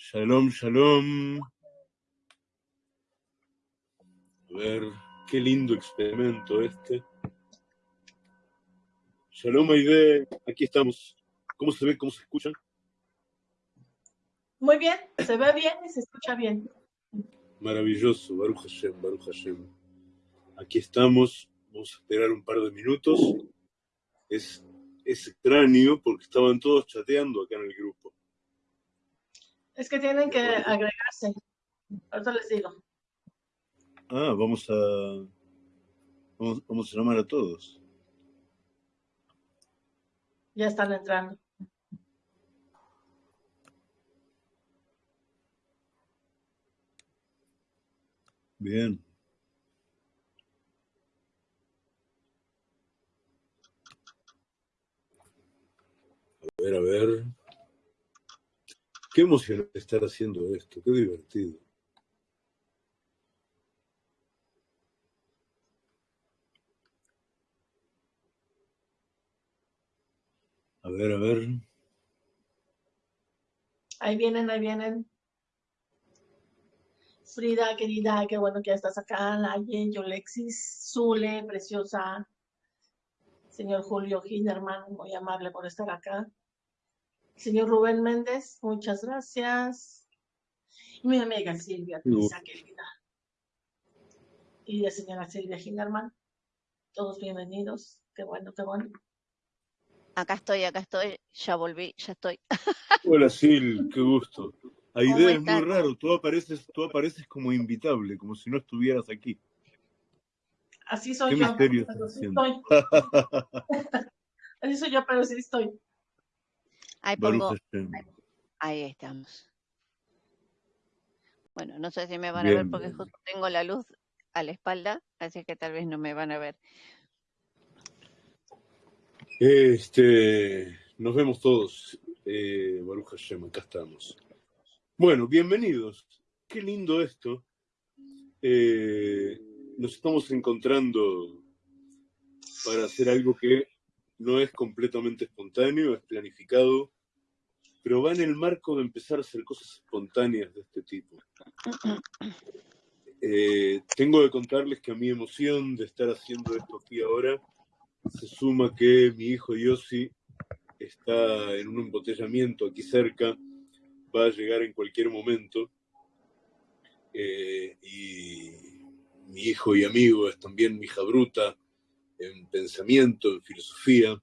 Shalom, shalom. A ver, qué lindo experimento este. Shalom, Aide. Aquí estamos. ¿Cómo se ve? ¿Cómo se escucha? Muy bien, se ve bien y se escucha bien. Maravilloso, Baruch Hashem, Baruch Hashem. Aquí estamos. Vamos a esperar un par de minutos. Es, es extraño porque estaban todos chateando acá en el grupo. Es que tienen que agregarse. Ahorita les digo. Ah, vamos a. Vamos, vamos a llamar a todos. Ya están entrando. Bien. A ver, a ver. Qué emocionante estar haciendo esto, qué divertido. A ver, a ver. Ahí vienen, ahí vienen. Frida, querida, qué bueno que ya estás acá. Laye, Yolexis, Zule, preciosa. Señor Julio Hinderman, muy amable por estar acá. Señor Rubén Méndez, muchas gracias. Y mi amiga Silvia, Pisa, querida. Y la señora Silvia Hinderman, todos bienvenidos. Qué bueno, qué bueno. Acá estoy, acá estoy, ya volví, ya estoy. Hola Sil, qué gusto. Aide, ¿Cómo es muy raro, tú apareces, tú apareces como invitable, como si no estuvieras aquí. Así soy ¿Qué yo. misterio pero sí estoy. Así soy yo, pero sí estoy. Ahí pongo, ahí estamos. Bueno, no sé si me van a ver porque bien. justo tengo la luz a la espalda, así que tal vez no me van a ver. Este, nos vemos todos. Eh, Baruch Hashem, acá estamos. Bueno, bienvenidos. Qué lindo esto. Eh, nos estamos encontrando para hacer algo que no es completamente espontáneo, es planificado, pero va en el marco de empezar a hacer cosas espontáneas de este tipo. Eh, tengo que contarles que a mi emoción de estar haciendo esto aquí ahora se suma que mi hijo Yossi está en un embotellamiento aquí cerca, va a llegar en cualquier momento. Eh, y mi hijo y amigo es también mi hija bruta en pensamiento, en filosofía,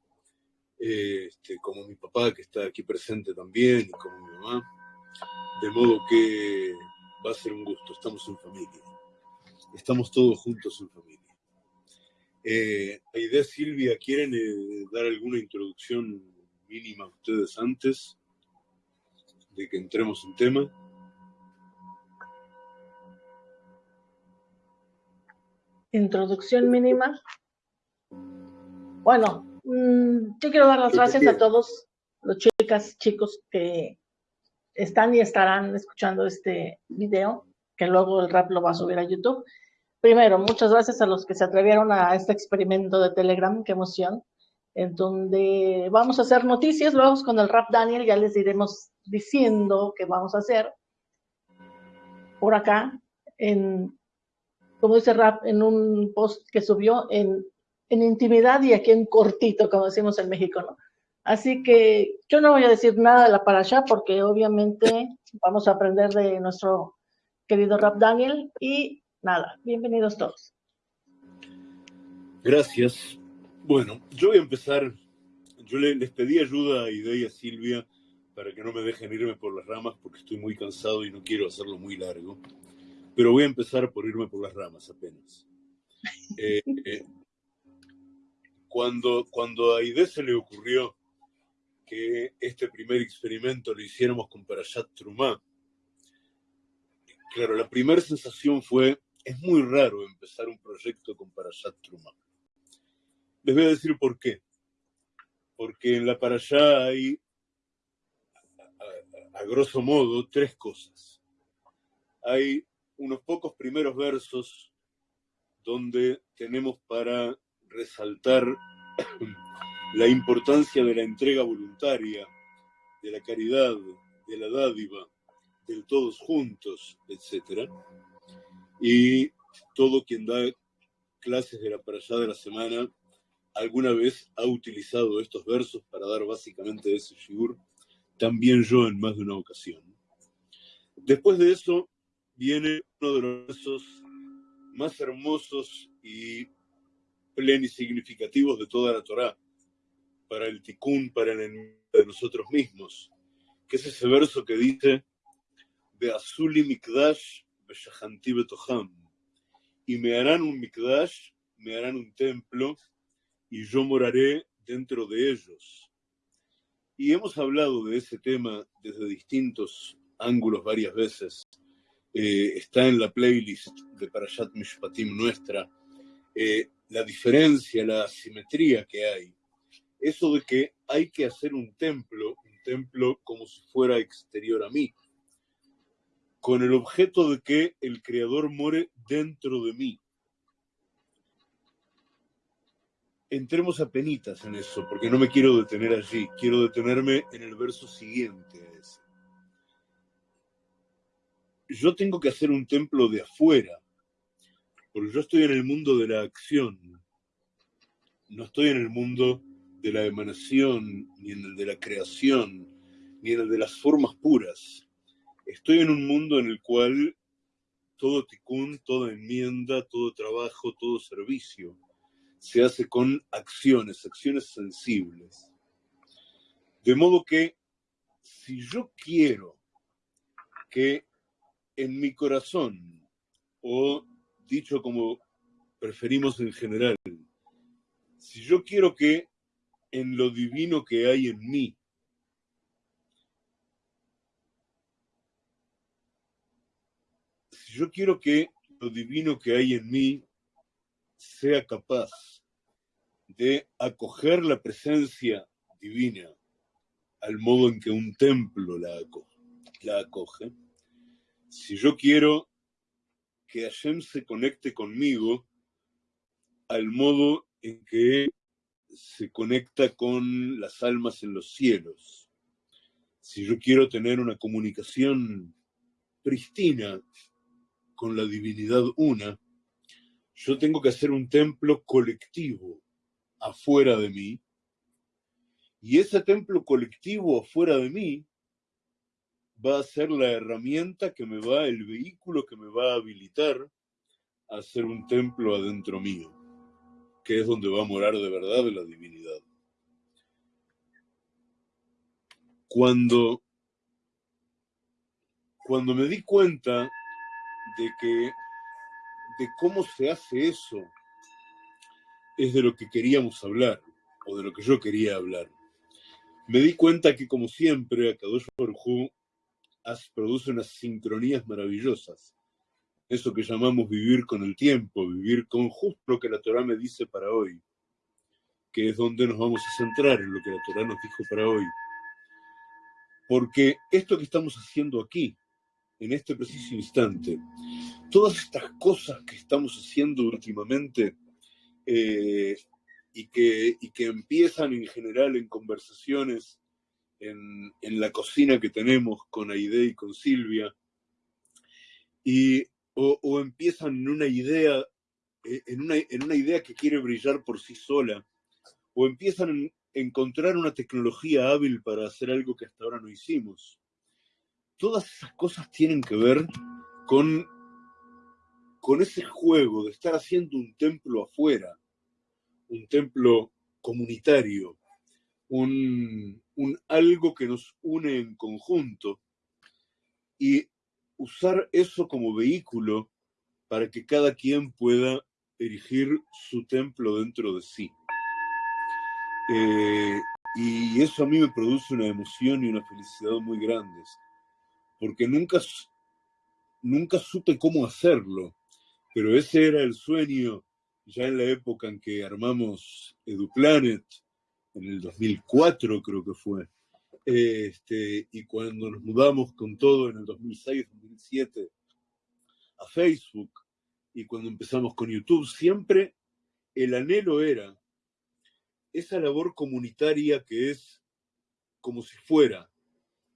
eh, este, como mi papá que está aquí presente también y como mi mamá. De modo que va a ser un gusto, estamos en familia. Estamos todos juntos en familia. Eh, Aide, Silvia, ¿quieren eh, dar alguna introducción mínima a ustedes antes de que entremos en tema? Introducción mínima. Bueno, mm, yo quiero dar las gracias a todos los chicas, chicos que están y estarán escuchando este video, que luego el rap lo va a subir a YouTube. Primero, muchas gracias a los que se atrevieron a este experimento de Telegram, qué emoción, en donde vamos a hacer noticias, luego con el rap Daniel ya les iremos diciendo qué vamos a hacer por acá, en, como dice rap, en un post que subió en, en intimidad y aquí en cortito, como decimos en México, ¿no? Así que yo no voy a decir nada de la parasha porque obviamente vamos a aprender de nuestro querido Rap Daniel y nada, bienvenidos todos. Gracias. Bueno, yo voy a empezar. Yo le- les pedí ayuda a Ide y a Silvia para que no me dejen irme por las ramas porque estoy muy cansado y no quiero hacerlo muy largo. Pero voy a empezar por irme por las ramas apenas. Eh, eh, cuando, cuando a Aide se le ocurrió que este primer experimento lo hiciéramos con Parashat Trumá, claro, la primera sensación fue, es muy raro empezar un proyecto con Parashat Trumá. Les voy a decir por qué. Porque en la Parashá hay, a, a- a grosso modo, tres cosas. Hay unos pocos primeros versos donde tenemos para resaltar la importancia de la entrega voluntaria, de la caridad, de la dádiva, del todos juntos, etc. Y todo quien da clases de la allá de la semana alguna vez ha utilizado estos versos para dar básicamente ese shiur, también yo en más de una ocasión. Después de eso viene uno de los versos más hermosos y plenisignificativos de toda la Torá, para el tikkun, para el enemigo de nosotros mismos, que es ese verso que dice, Beazuli mikdash betoham, y me harán un mikdash, me harán un templo, y yo moraré dentro de ellos. Y hemos hablado de ese tema desde distintos ángulos varias veces. Eh, está en la playlist de Parashat Mishpatim nuestra, eh, la diferencia, la asimetría que hay. Eso de que hay que hacer un templo, un templo como si fuera exterior a mí, con el objeto de que el Creador more dentro de mí. entremos a penitas en eso, porque no me quiero detener allí, quiero detenerme en el verso siguiente. Yo tengo que hacer un templo de afuera, porque yo estoy en el mundo de la acción, no estoy en el mundo de la emanación, ni en el de la creación, ni en el de las formas puras. Estoy en un mundo en el cual todo ticún, toda enmienda, todo trabajo, todo servicio se hace con acciones, acciones sensibles. De modo que si yo quiero que en mi corazón, o dicho como preferimos en general, si yo quiero que en lo divino que hay en mí, si yo quiero que lo divino que hay en mí sea capaz de acoger la presencia divina al modo en que un templo la acoge, si yo quiero que Hashem se conecte conmigo al modo en que se conecta con las almas en los cielos, si yo quiero tener una comunicación pristina con la divinidad una, yo tengo que hacer un templo colectivo afuera de mí. Y ese templo colectivo afuera de mí va a ser la herramienta que me va, el vehículo que me va a habilitar a hacer un templo adentro mío, que es donde va a morar de verdad la divinidad. Cuando, cuando me di cuenta de que de cómo se hace eso es de lo que queríamos hablar, o de lo que yo quería hablar. Me di cuenta que, como siempre, Akadosh Baruj produce unas sincronías maravillosas. Eso que llamamos vivir con el tiempo, vivir con justo lo que la Torah me dice para hoy, que es donde nos vamos a centrar en lo que la Torah nos dijo para hoy. Porque esto que estamos haciendo aquí, en este preciso instante, todas estas cosas que estamos haciendo últimamente eh, y, que, y que empiezan en general en conversaciones en, la cocina que tenemos con Aide y con Silvia, y, o, empiezan en una idea eh, en una, en una idea que quiere brillar por sí sola, o empiezan a encontrar una tecnología hábil para hacer algo que hasta ahora no hicimos. Todas esas cosas tienen que ver con con ese juego de estar haciendo un templo afuera, un templo comunitario, un, algo que nos une en conjunto, y usar eso como vehículo para que cada quien pueda erigir su templo dentro de sí. Eh, y eso a mí me produce una emoción y una felicidad muy grandes, porque nunca, nunca supe cómo hacerlo pero ese era el sueño ya en la época en que armamos EduPlanet, en el 2004 creo que fue, este, y cuando nos mudamos con todo en el 2006-2007 a Facebook, y cuando empezamos con YouTube, siempre el anhelo era esa labor comunitaria que es como si fuera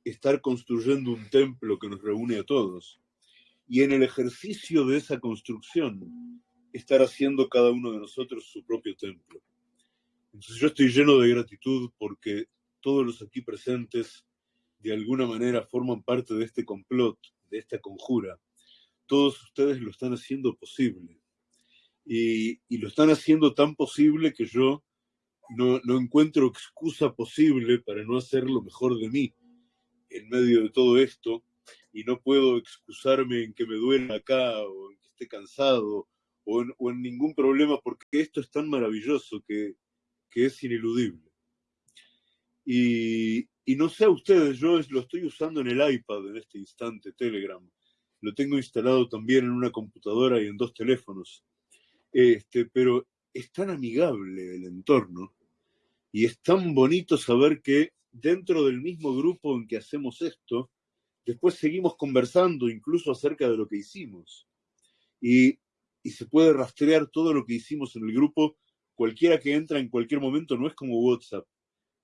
estar construyendo un templo que nos reúne a todos. Y en el ejercicio de esa construcción, estar haciendo cada uno de nosotros su propio templo. Entonces yo estoy lleno de gratitud porque todos los aquí presentes de alguna manera forman parte de este complot, de esta conjura. Todos ustedes lo están haciendo posible. Y, y lo están haciendo tan posible que yo no, no encuentro excusa posible para no hacer lo mejor de mí en medio de todo esto y no puedo excusarme en que me duela acá o en que esté cansado o en, o en ningún problema porque esto es tan maravilloso que, que es ineludible. Y, no sé a ustedes, yo lo estoy usando en el iPad en este instante, Telegram. Lo tengo instalado también en una computadora y en dos teléfonos. Este, pero es tan amigable el entorno y es tan bonito saber que dentro del mismo grupo en que hacemos esto, después seguimos conversando incluso acerca de lo que hicimos. Y, se puede rastrear todo lo que hicimos en el grupo. Cualquiera que entra en cualquier momento no es como WhatsApp,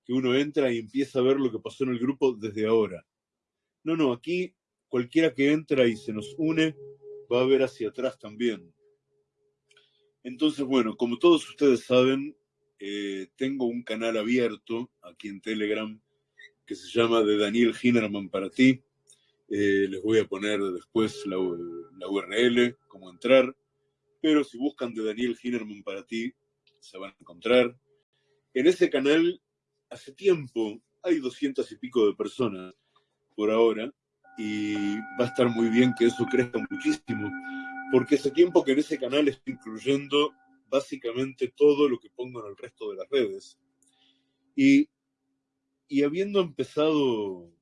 que uno entra y empieza a ver lo que pasó en el grupo desde ahora. No, no, aquí cualquiera que entra y se nos une va a ver hacia atrás también. Entonces, bueno, como todos ustedes saben, eh, tengo un canal abierto aquí en Telegram que se llama de Daniel Hinerman para ti. Eh, les voy a poner después la, la, URL, cómo entrar. Pero si buscan de Daniel Hinerman para ti, se van a encontrar. En ese canal, hace tiempo, hay doscientas y pico de personas por ahora. Y va a estar muy bien que eso crezca muchísimo. Porque hace tiempo que en ese canal estoy incluyendo básicamente todo lo que pongo en el resto de las redes. Y, y habiendo empezado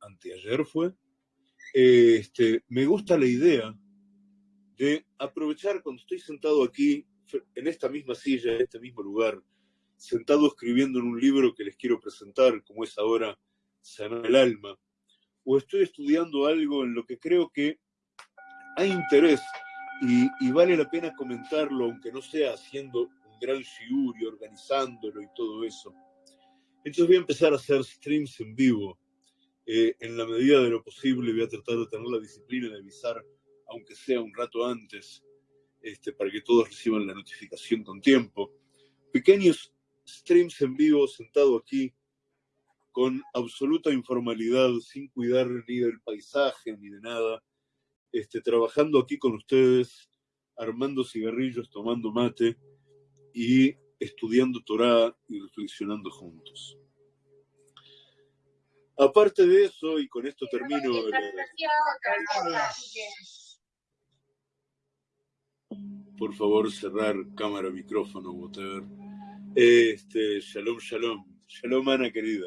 anteayer fue, eh, este, me gusta la idea de aprovechar cuando estoy sentado aquí, en esta misma silla, en este mismo lugar, sentado escribiendo en un libro que les quiero presentar, como es ahora Sanar el Alma, o estoy estudiando algo en lo que creo que hay interés y, vale la pena comentarlo, aunque no sea haciendo un gran shiur organizándolo y todo eso. Entonces voy a empezar a hacer streams en vivo. Eh, en la medida de lo posible voy a tratar de tener la disciplina de avisar, aunque sea un rato antes, este, para que todos reciban la notificación con tiempo. Pequeños streams en vivo sentado aquí con absoluta informalidad, sin cuidar ni del paisaje ni de nada este, trabajando aquí con ustedes, armando cigarrillos, tomando mate y estudiando Torah y reflexionando juntos. Aparte de eso, y con esto termino. Por favor, cerrar cámara, micrófono, whatever. Este, shalom, shalom. Shalom, Ana querida.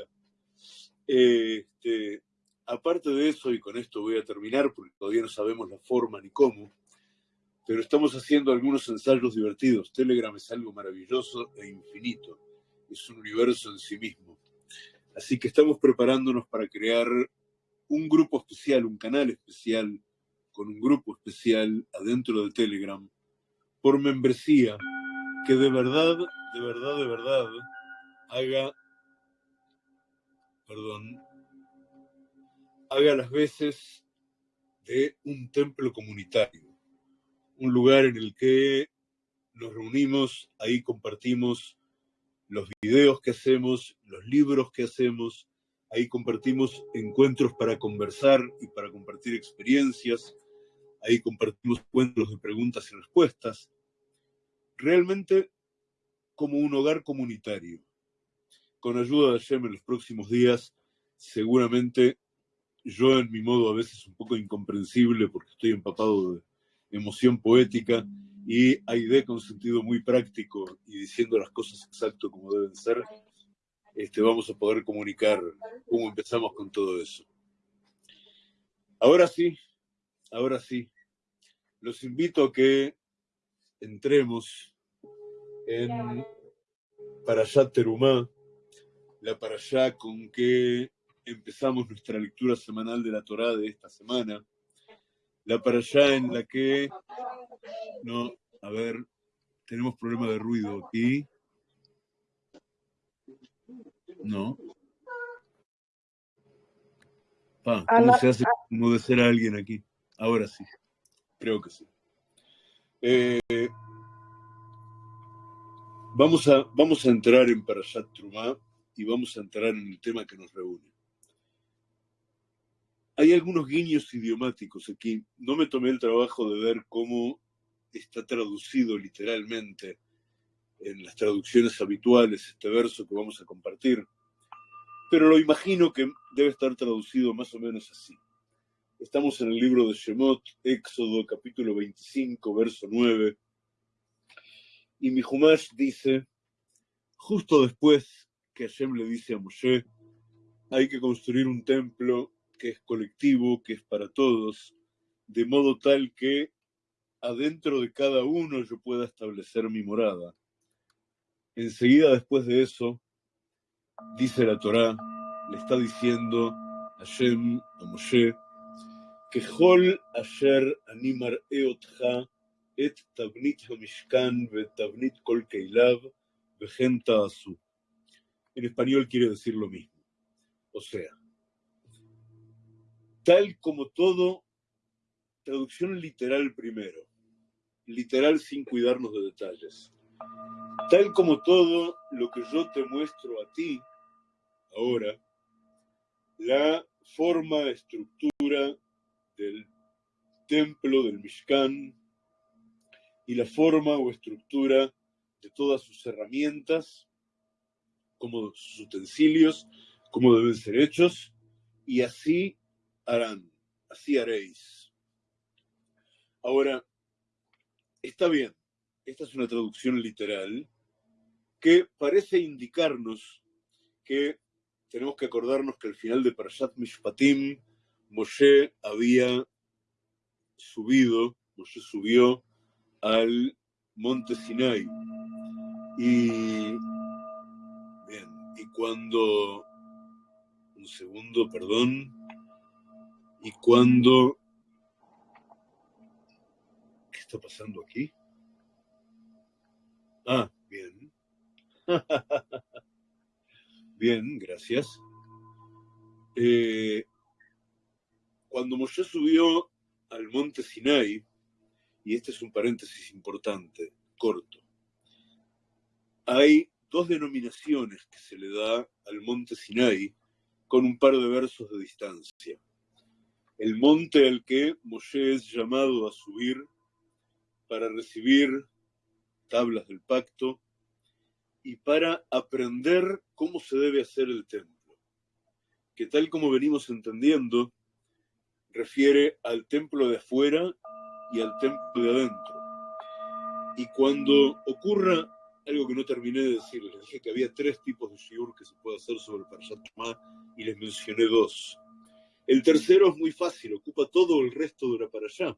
Este, aparte de eso, y con esto voy a terminar porque todavía no sabemos la forma ni cómo, pero estamos haciendo algunos ensayos divertidos. Telegram es algo maravilloso e infinito, es un universo en sí mismo. Así que estamos preparándonos para crear un grupo especial, un canal especial, con un grupo especial adentro de Telegram, por membresía, que de verdad, de verdad, de verdad, haga, perdón, haga las veces de un templo comunitario, un lugar en el que nos reunimos, ahí compartimos los videos que hacemos, los libros que hacemos, ahí compartimos encuentros para conversar y para compartir experiencias, ahí compartimos encuentros de preguntas y respuestas, realmente como un hogar comunitario. Con ayuda de Hashem en los próximos días, seguramente yo en mi modo a veces un poco incomprensible porque estoy empapado de emoción poética y Aide con sentido muy práctico y diciendo las cosas exacto como deben ser, este, vamos a poder comunicar cómo empezamos con todo eso. Ahora sí, ahora sí, los invito a que entremos en Parashat Terumá, la Parashá con que empezamos nuestra lectura semanal de la Torá de esta semana. La para allá en la que, no, a ver, tenemos problema de ruido aquí. No. Pa, ¿Cómo se hace ser a alguien aquí? Ahora sí, creo que sí. Eh, vamos, a, vamos a entrar en Parashat Trumá y vamos a entrar en el tema que nos reúne. Hay algunos guiños idiomáticos aquí. No me tomé el trabajo de ver cómo está traducido literalmente en las traducciones habituales este verso que vamos a compartir, pero lo imagino que debe estar traducido más o menos así. Estamos en el libro de Shemot, Éxodo, capítulo 25, verso 9. Y mi Humash dice, justo después que Hashem le dice a Moshe, hay que construir un templo que es colectivo, que es para todos, de modo tal que adentro de cada uno yo pueda establecer mi morada. Enseguida después de eso, dice la Torá, le está diciendo a Hashem, a Moshe, ככל אשר אני מראה אותך את תבנית המשכן ואת תבנית כל כליו, וכן תעשו. En español quiere decir lo mismo. O sea, tal como todo, traducción literal primero, literal sin cuidarnos de detalles. Tal como todo lo que yo te muestro a ti ahora, la forma, estructura del templo, del Mishkan, y la forma o estructura de todas sus herramientas, como sus utensilios, como deben ser hechos, y así harán, así haréis. Ahora, está bien, esta es una traducción literal que parece indicarnos que tenemos que acordarnos que al final de Parashat Mishpatim Moshe había subido, Moshe subió al monte Sinai. Y, bien, y cuando, un segundo, perdón, y cuando, ¿qué está pasando aquí? Ah, bien. bien, gracias. Eh, cuando Moshe subió al monte Sinai, y este es un paréntesis importante, corto, hay dos denominaciones que se le da al monte Sinai con un par de versos de distancia. El monte al que Moshe es llamado a subir para recibir tablas del pacto y para aprender cómo se debe hacer el templo, que tal como venimos entendiendo, refiere al templo de afuera y al templo de adentro. Y cuando ocurra algo que no terminé de decir, les dije que había tres tipos de shiur que se puede hacer sobre el Parashat y les mencioné dos. El tercero es muy fácil, ocupa todo el resto de la Parashá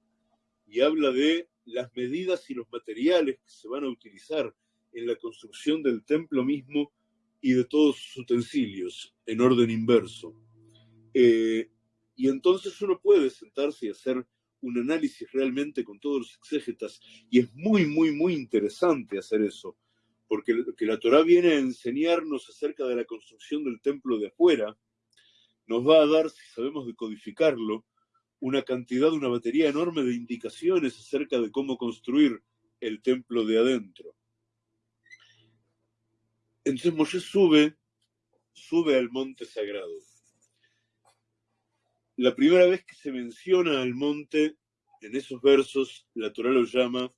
y habla de las medidas y los materiales que se van a utilizar en la construcción del templo mismo y de todos sus utensilios en orden inverso. Eh, y entonces uno puede sentarse y hacer un análisis realmente con todos los exégetas, y es muy, muy, muy interesante hacer eso, porque que la Torah viene a enseñarnos acerca de la construcción del templo de afuera, nos va a dar, si sabemos decodificarlo, una cantidad, una batería enorme de indicaciones acerca de cómo construir el templo de adentro. Entonces Moshe sube, sube al monte sagrado la primera vez que se menciona al monte en esos versos, la Torah lo llama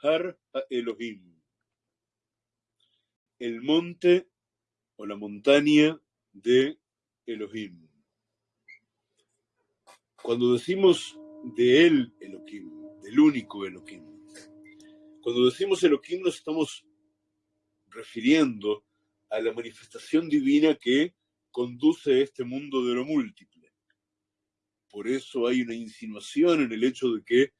Har Elohim, el monte o la montaña de Elohim. Cuando decimos de él Elohim, del único Elohim, cuando decimos Elohim nos estamos refiriendo a la manifestación divina que conduce este mundo de lo múltiple por eso hay una insinuación en el hecho de que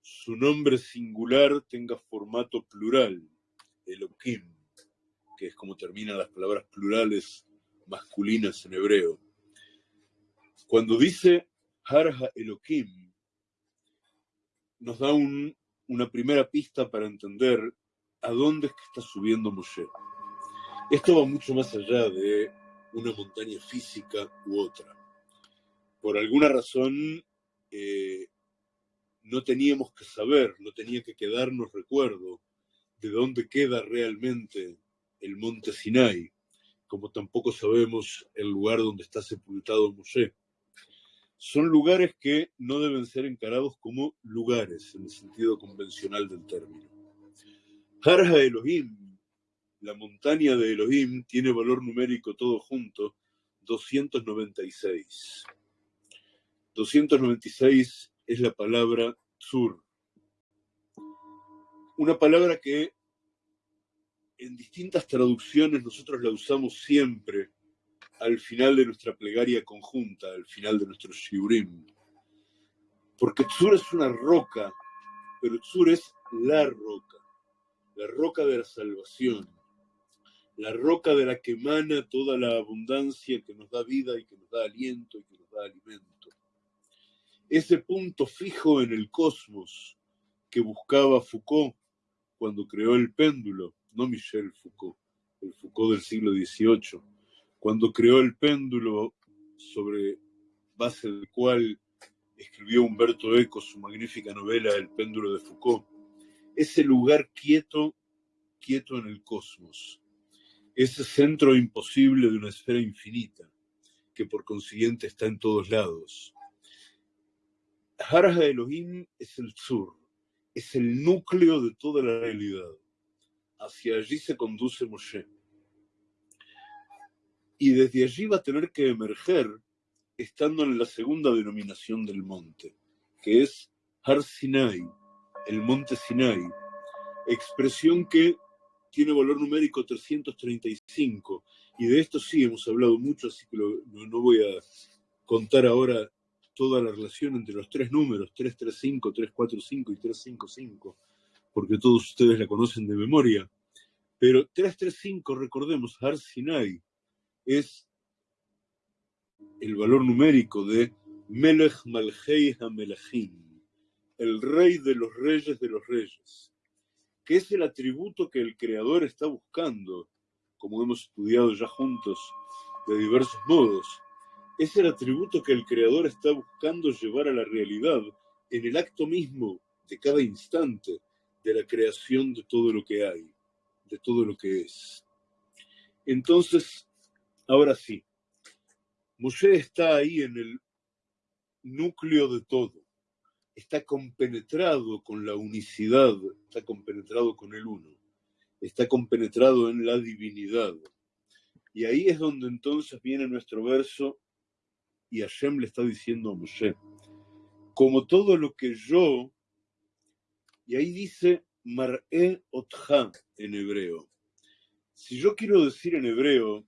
su nombre singular tenga formato plural, Elohim, que es como terminan las palabras plurales masculinas en hebreo. Cuando dice Harha Elohim, nos da una primera pista para entender a dónde es que está subiendo Moshe. Esto va mucho más allá de una montaña física u otra por alguna razón eh, no teníamos que saber, no tenía que quedarnos recuerdo de dónde queda realmente el monte Sinai, como tampoco sabemos el lugar donde está sepultado Moshe. Son lugares que no deben ser encarados como lugares en el sentido convencional del término. Harja Elohim, la montaña de Elohim, tiene valor numérico todo junto, 296. 296 es la palabra sur. Una palabra que en distintas traducciones nosotros la usamos siempre al final de nuestra plegaria conjunta, al final de nuestro shiurim. Porque Tzur es una roca, pero Tzur es la roca, la roca de la salvación, la roca de la que emana toda la abundancia que nos da vida y que nos da aliento y que nos da alimento ese punto fijo en el cosmos que buscaba Foucault cuando creó el péndulo, no Michel Foucault, el Foucault del siglo XVIII, cuando creó el péndulo sobre base del cual escribió Humberto Eco su magnífica novela El péndulo de Foucault, ese lugar quieto, quieto en el cosmos, ese centro imposible de una esfera infinita, que por consiguiente está en todos lados Haraja Elohim es el sur, es el núcleo de toda la realidad. Hacia allí se conduce Moshe. Y desde allí va a tener que emerger, estando en la segunda denominación del monte, que es Har Sinai, el monte Sinai, expresión que tiene valor numérico 335, y de esto sí hemos hablado mucho, así que no voy a contar ahora toda la relación entre los tres números, 335, 345 y 355, porque todos ustedes la conocen de memoria. Pero 335, recordemos, Har Sinai, es el valor numérico de Melech Malhei HaMelachim, el rey de los reyes de los reyes, que es el atributo que el Creador está buscando, como hemos estudiado ya juntos de diversos modos es el atributo que el creador está buscando llevar a la realidad en el acto mismo de cada instante de la creación de todo lo que hay, de todo lo que es. Entonces, ahora sí, Moshe está ahí en el núcleo de todo, está compenetrado con la unicidad, está compenetrado con el uno, está compenetrado en la divinidad. Y ahí es donde entonces viene nuestro verso y Hashem le está diciendo a Moshe, como todo lo que yo, y ahí dice Mar'e Otja en hebreo. Si yo quiero decir en hebreo,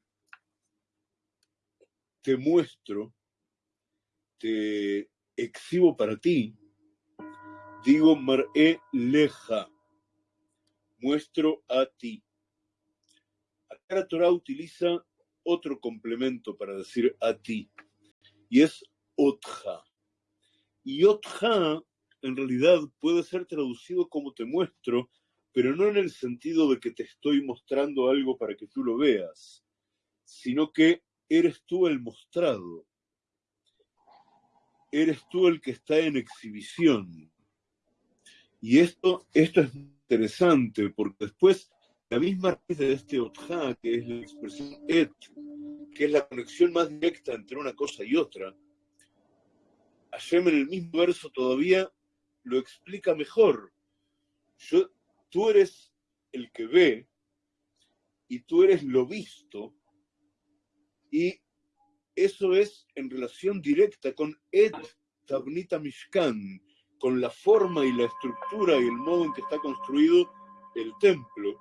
te muestro, te exhibo para ti, digo Mar'e Leja, muestro a ti. Acá la Torah utiliza otro complemento para decir a ti y es Otja. Y Otja en realidad puede ser traducido como te muestro, pero no en el sentido de que te estoy mostrando algo para que tú lo veas, sino que eres tú el mostrado. Eres tú el que está en exhibición. Y esto, esto es interesante porque después la misma raíz de este Otja, que es la expresión et, que es la conexión más directa entre una cosa y otra, Hashem en el mismo verso todavía lo explica mejor. Yo, tú eres el que ve y tú eres lo visto y eso es en relación directa con Et Tabnita Mishkan, con la forma y la estructura y el modo en que está construido el templo.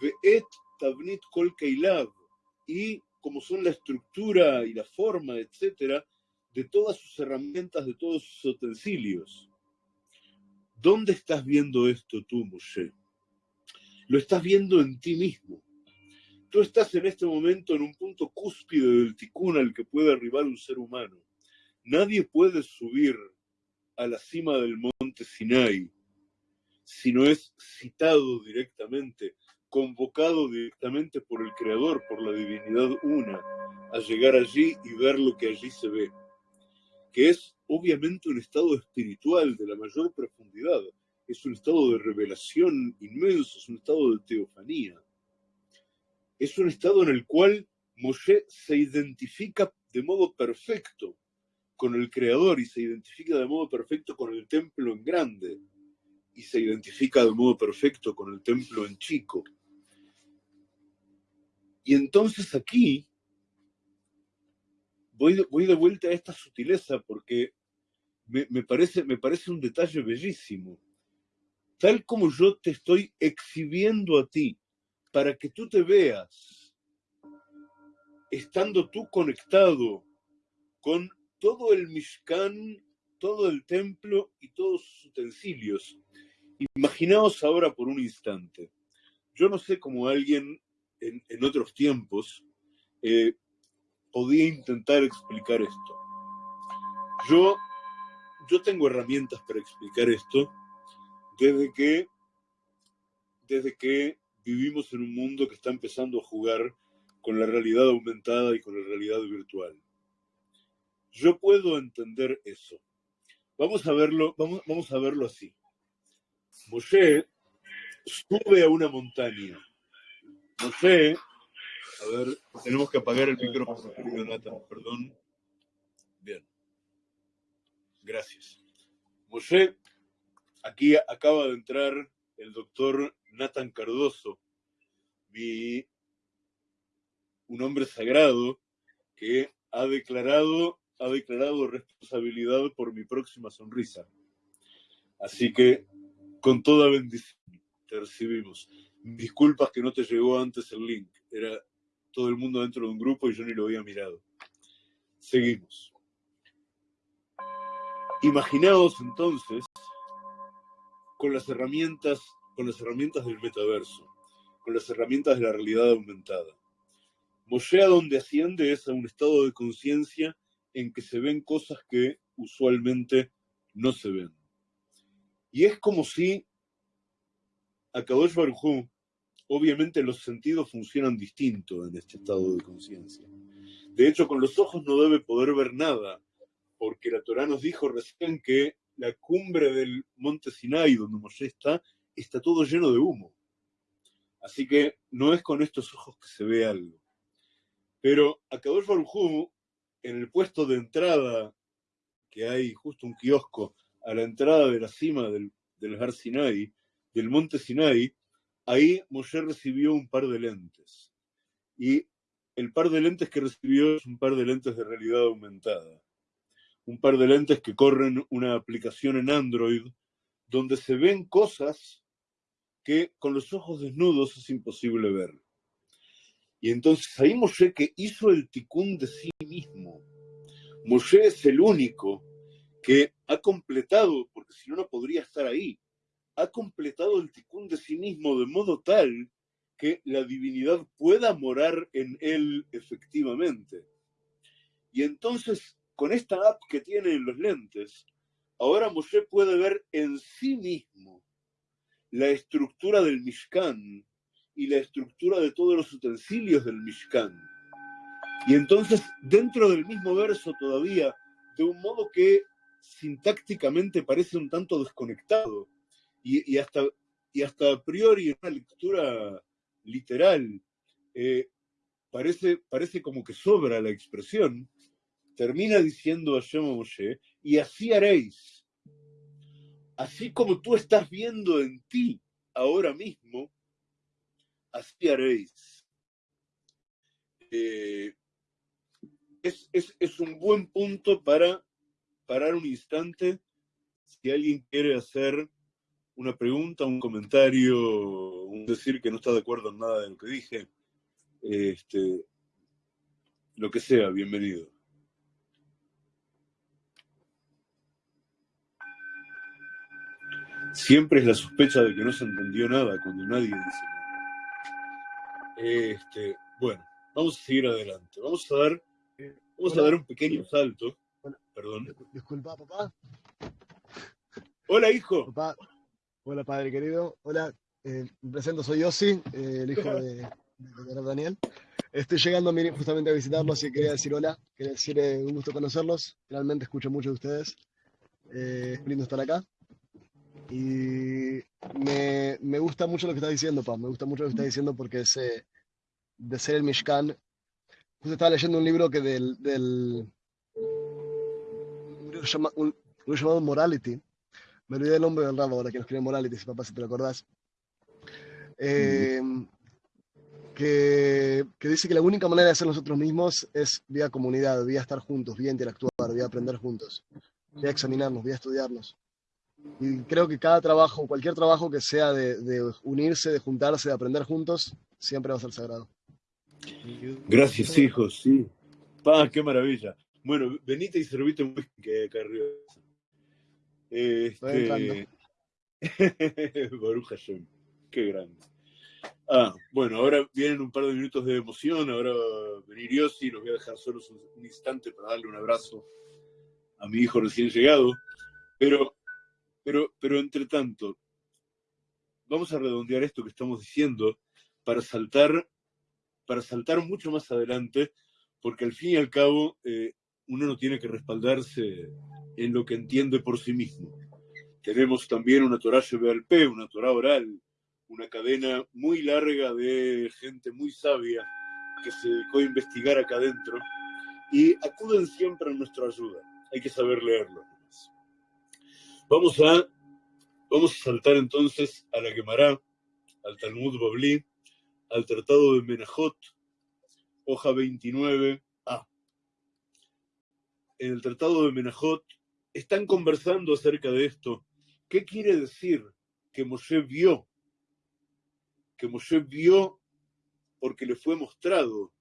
Ve Et Tabnit Kol y como son la estructura y la forma, etcétera, de todas sus herramientas, de todos sus utensilios. ¿Dónde estás viendo esto tú, Moshe? Lo estás viendo en ti mismo. Tú estás en este momento en un punto cúspide del ticún al que puede arribar un ser humano. Nadie puede subir a la cima del monte Sinai si no es citado directamente convocado directamente por el Creador, por la divinidad una, a llegar allí y ver lo que allí se ve. que es obviamente un estado espiritual de la mayor profundidad, es un estado de revelación inmenso, es un estado de teofanía. Es un estado en el cual Moshe se identifica de modo perfecto con el Creador y se identifica de modo perfecto con el templo en grande y se identifica de modo perfecto con el templo en chico. Y entonces aquí voy de, voy de vuelta a esta sutileza porque me, me, parece, me parece un detalle bellísimo. Tal como yo te estoy exhibiendo a ti para que tú te veas, estando tú conectado con todo el Mishkan, todo el templo y todos sus utensilios. Imaginaos ahora por un instante. Yo no sé cómo alguien en, otros tiempos eh, podía intentar explicar esto. Yo, yo tengo herramientas para explicar esto desde que, desde que vivimos en un mundo que está empezando a jugar con la realidad aumentada y con la realidad virtual. Yo puedo entender eso. Vamos a verlo, vamos, vamos a verlo así. Moshe sube a una montaña. Moshe a ver, tenemos que apagar el micrófono, querido perdón. Bien. Gracias. Moshe, aquí acaba de entrar el doctor Nathan Cardoso, mi, un hombre sagrado que ha declarado, ha declarado responsabilidad por mi próxima sonrisa. Así que, con toda bendición, te recibimos. Disculpas que no te llegó antes el link. Era todo el mundo dentro de un grupo y yo ni lo había mirado. Seguimos. Imaginaos entonces con las herramientas, con las herramientas del metaverso, con las herramientas de la realidad aumentada. Moshe donde asciende es a un estado de conciencia en que se ven cosas que usualmente no se ven. Y es como si a Kadosh Baruj obviamente los sentidos funcionan distinto en este estado de conciencia. De hecho, con los ojos no debe poder ver nada, porque la Torah nos dijo recién que la cumbre del monte Sinai, donde Moshe está, está todo lleno de humo. Así que no es con estos ojos que se ve algo. Pero a Kadosh Baruj en el puesto de entrada, que hay justo un kiosco a la entrada de la cima del, del Har Sinai, del monte Sinai, ahí Moshe recibió un par de lentes. Y el par de lentes que recibió es un par de lentes de realidad aumentada. Un par de lentes que corren una aplicación en Android donde se ven cosas que con los ojos desnudos es imposible ver. Y entonces ahí Moshe que hizo el ticún de sí mismo. Moshe es el único que ha completado, porque si no, no podría estar ahí, ha completado el ticún de sí mismo de modo tal que la divinidad pueda morar en él efectivamente. Y entonces, con esta app que tiene en los lentes, ahora Moshe puede ver en sí mismo la estructura del Mishkan y la estructura de todos los utensilios del Mishkan. Y entonces, dentro del mismo verso todavía, de un modo que sintácticamente parece un tanto desconectado, y, hasta, y hasta a priori en una lectura literal eh, parece, parece como que sobra la expresión, termina diciendo a Moshe, y así haréis. Así como tú estás viendo en ti ahora mismo, así haréis. Eh, es, es, es, un buen punto para parar un instante si alguien quiere hacer una pregunta, un comentario, un decir que no está de acuerdo en nada de lo que dije, este, lo que sea, bienvenido. Siempre es la sospecha de que no se entendió nada cuando nadie dice nada. Este, bueno, vamos a seguir adelante. Vamos a dar, vamos a dar un pequeño salto. Perdón. Disculpa, papá. Hola, hijo. Papá, Hola, padre querido. Hola, eh, me presento, soy Yossi, eh, el hijo de, de, Daniel. Estoy llegando justamente a visitarlos y quería decir hola, quería decir eh, un gusto conocerlos. Realmente escucho mucho de ustedes. Eh, es lindo estar acá. Y me, me gusta mucho lo que estás diciendo, Pa. Me gusta mucho lo que estás diciendo porque es eh, de ser el Mishkan. Justo estaba leyendo un libro que del, del un libro, llama- un libro llamado Morality. Me olvidé el nombre del rabo ahora que nos escribe Morality, si papá si te lo acordás. Eh, que, que dice que la única manera de ser nosotros mismos es vía comunidad, vía estar juntos, vía interactuar, vía aprender juntos, vía examinarnos, vía estudiarnos. Y creo que cada trabajo, cualquier trabajo que sea de, de unirse, de juntarse, de aprender juntos, siempre va a ser sagrado. Gracias, hijos, sí. Pa, qué maravilla. Bueno, venite y servite un whisky que hay acá arriba. Este... Qué grande. Ah, bueno, ahora vienen un par de minutos de emoción, ahora va a venir Yossi, los voy a dejar solos un, un instante para darle un abrazo a mi hijo recién llegado, pero, pero, pero entre tanto, vamos a redondear esto que estamos diciendo para saltar, para saltar mucho más adelante, porque al fin y al cabo eh, uno no tiene que respaldarse en lo que entiende por sí mismo. Tenemos también una Torah P, una Torah oral, una cadena muy larga de gente muy sabia que se dedicó a investigar acá adentro y acuden siempre a nuestra ayuda. Hay que saber leerlo. Vamos a, vamos a saltar entonces a la Gemara, al Talmud Babli, al Tratado de Menajot, hoja 29a. En el Tratado de Menajot están conversando acerca de esto. ¿Qué quiere decir que Moshe vio? Que Moshe vio porque le fue mostrado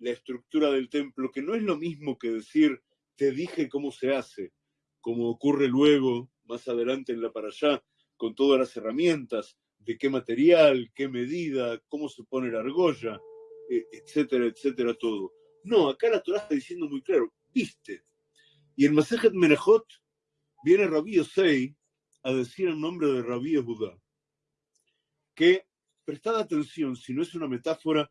la estructura del templo, que no es lo mismo que decir, te dije cómo se hace, como ocurre luego, más adelante en la para allá, con todas las herramientas, de qué material, qué medida, cómo se pone la argolla, eh, etcétera, etcétera, todo. No, acá la Torah está diciendo muy claro, viste. Y en Masejet Menajot viene Rabí Yosei a decir el nombre de Rabí Judá, que prestad atención, si no es una metáfora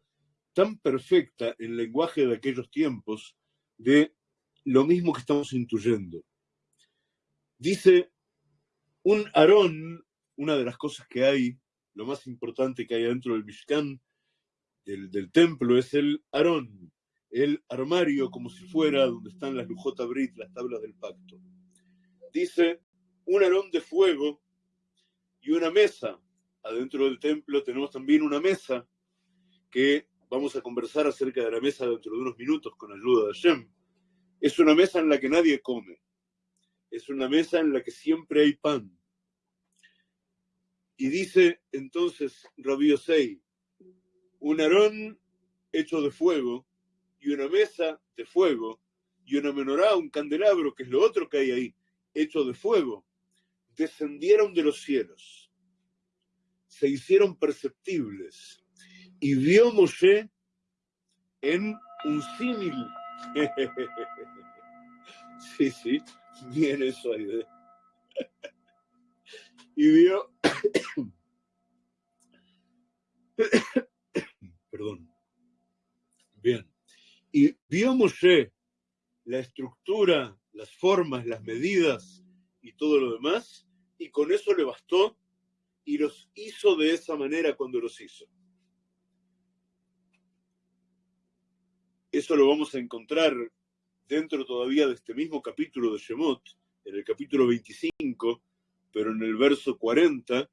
tan perfecta en lenguaje de aquellos tiempos, de lo mismo que estamos intuyendo. Dice, un Aarón, una de las cosas que hay, lo más importante que hay dentro del Mishkan, del, del templo, es el Aarón, el armario como si fuera donde están las Lujot Brit, las tablas del pacto. Dice, un Aarón de fuego y una mesa. Adentro del templo tenemos también una mesa que vamos a conversar acerca de la mesa dentro de unos minutos con ayuda de Hashem. Es una mesa en la que nadie come. Es una mesa en la que siempre hay pan. Y dice entonces Rabí Yosei, un arón hecho de fuego y una mesa de fuego y una menorá, un candelabro, que es lo otro que hay ahí, hecho de fuego, descendieron de los cielos, se hicieron perceptibles y vio Moshe en un símil. sí, sí, bien eso ahí. ¿eh? y vio. Perdón. Bien. Y vio Moshe la estructura, las formas, las medidas y todo lo demás, y con eso le bastó y los hizo de esa manera cuando los hizo. Eso lo vamos a encontrar dentro todavía de este mismo capítulo de Shemot, en el capítulo 25, pero en el verso 40,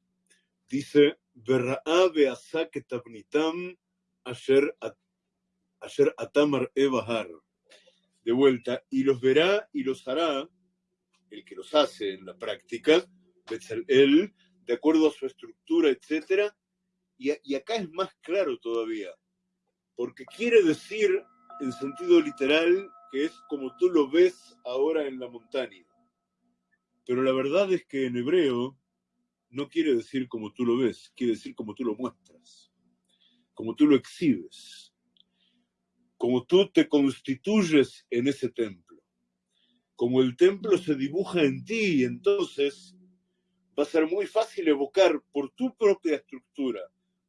dice, Berra'abe tabnitam asher, asher atamar ebahar. De vuelta, y los verá y los hará, el que los hace en la práctica, él, de acuerdo a su estructura, etc. Y, y acá es más claro todavía, porque quiere decir en sentido literal que es como tú lo ves ahora en la montaña. Pero la verdad es que en hebreo no quiere decir como tú lo ves, quiere decir como tú lo muestras, como tú lo exhibes, como tú te constituyes en ese templo, como el templo se dibuja en ti y entonces va a ser muy fácil evocar por tu propia estructura,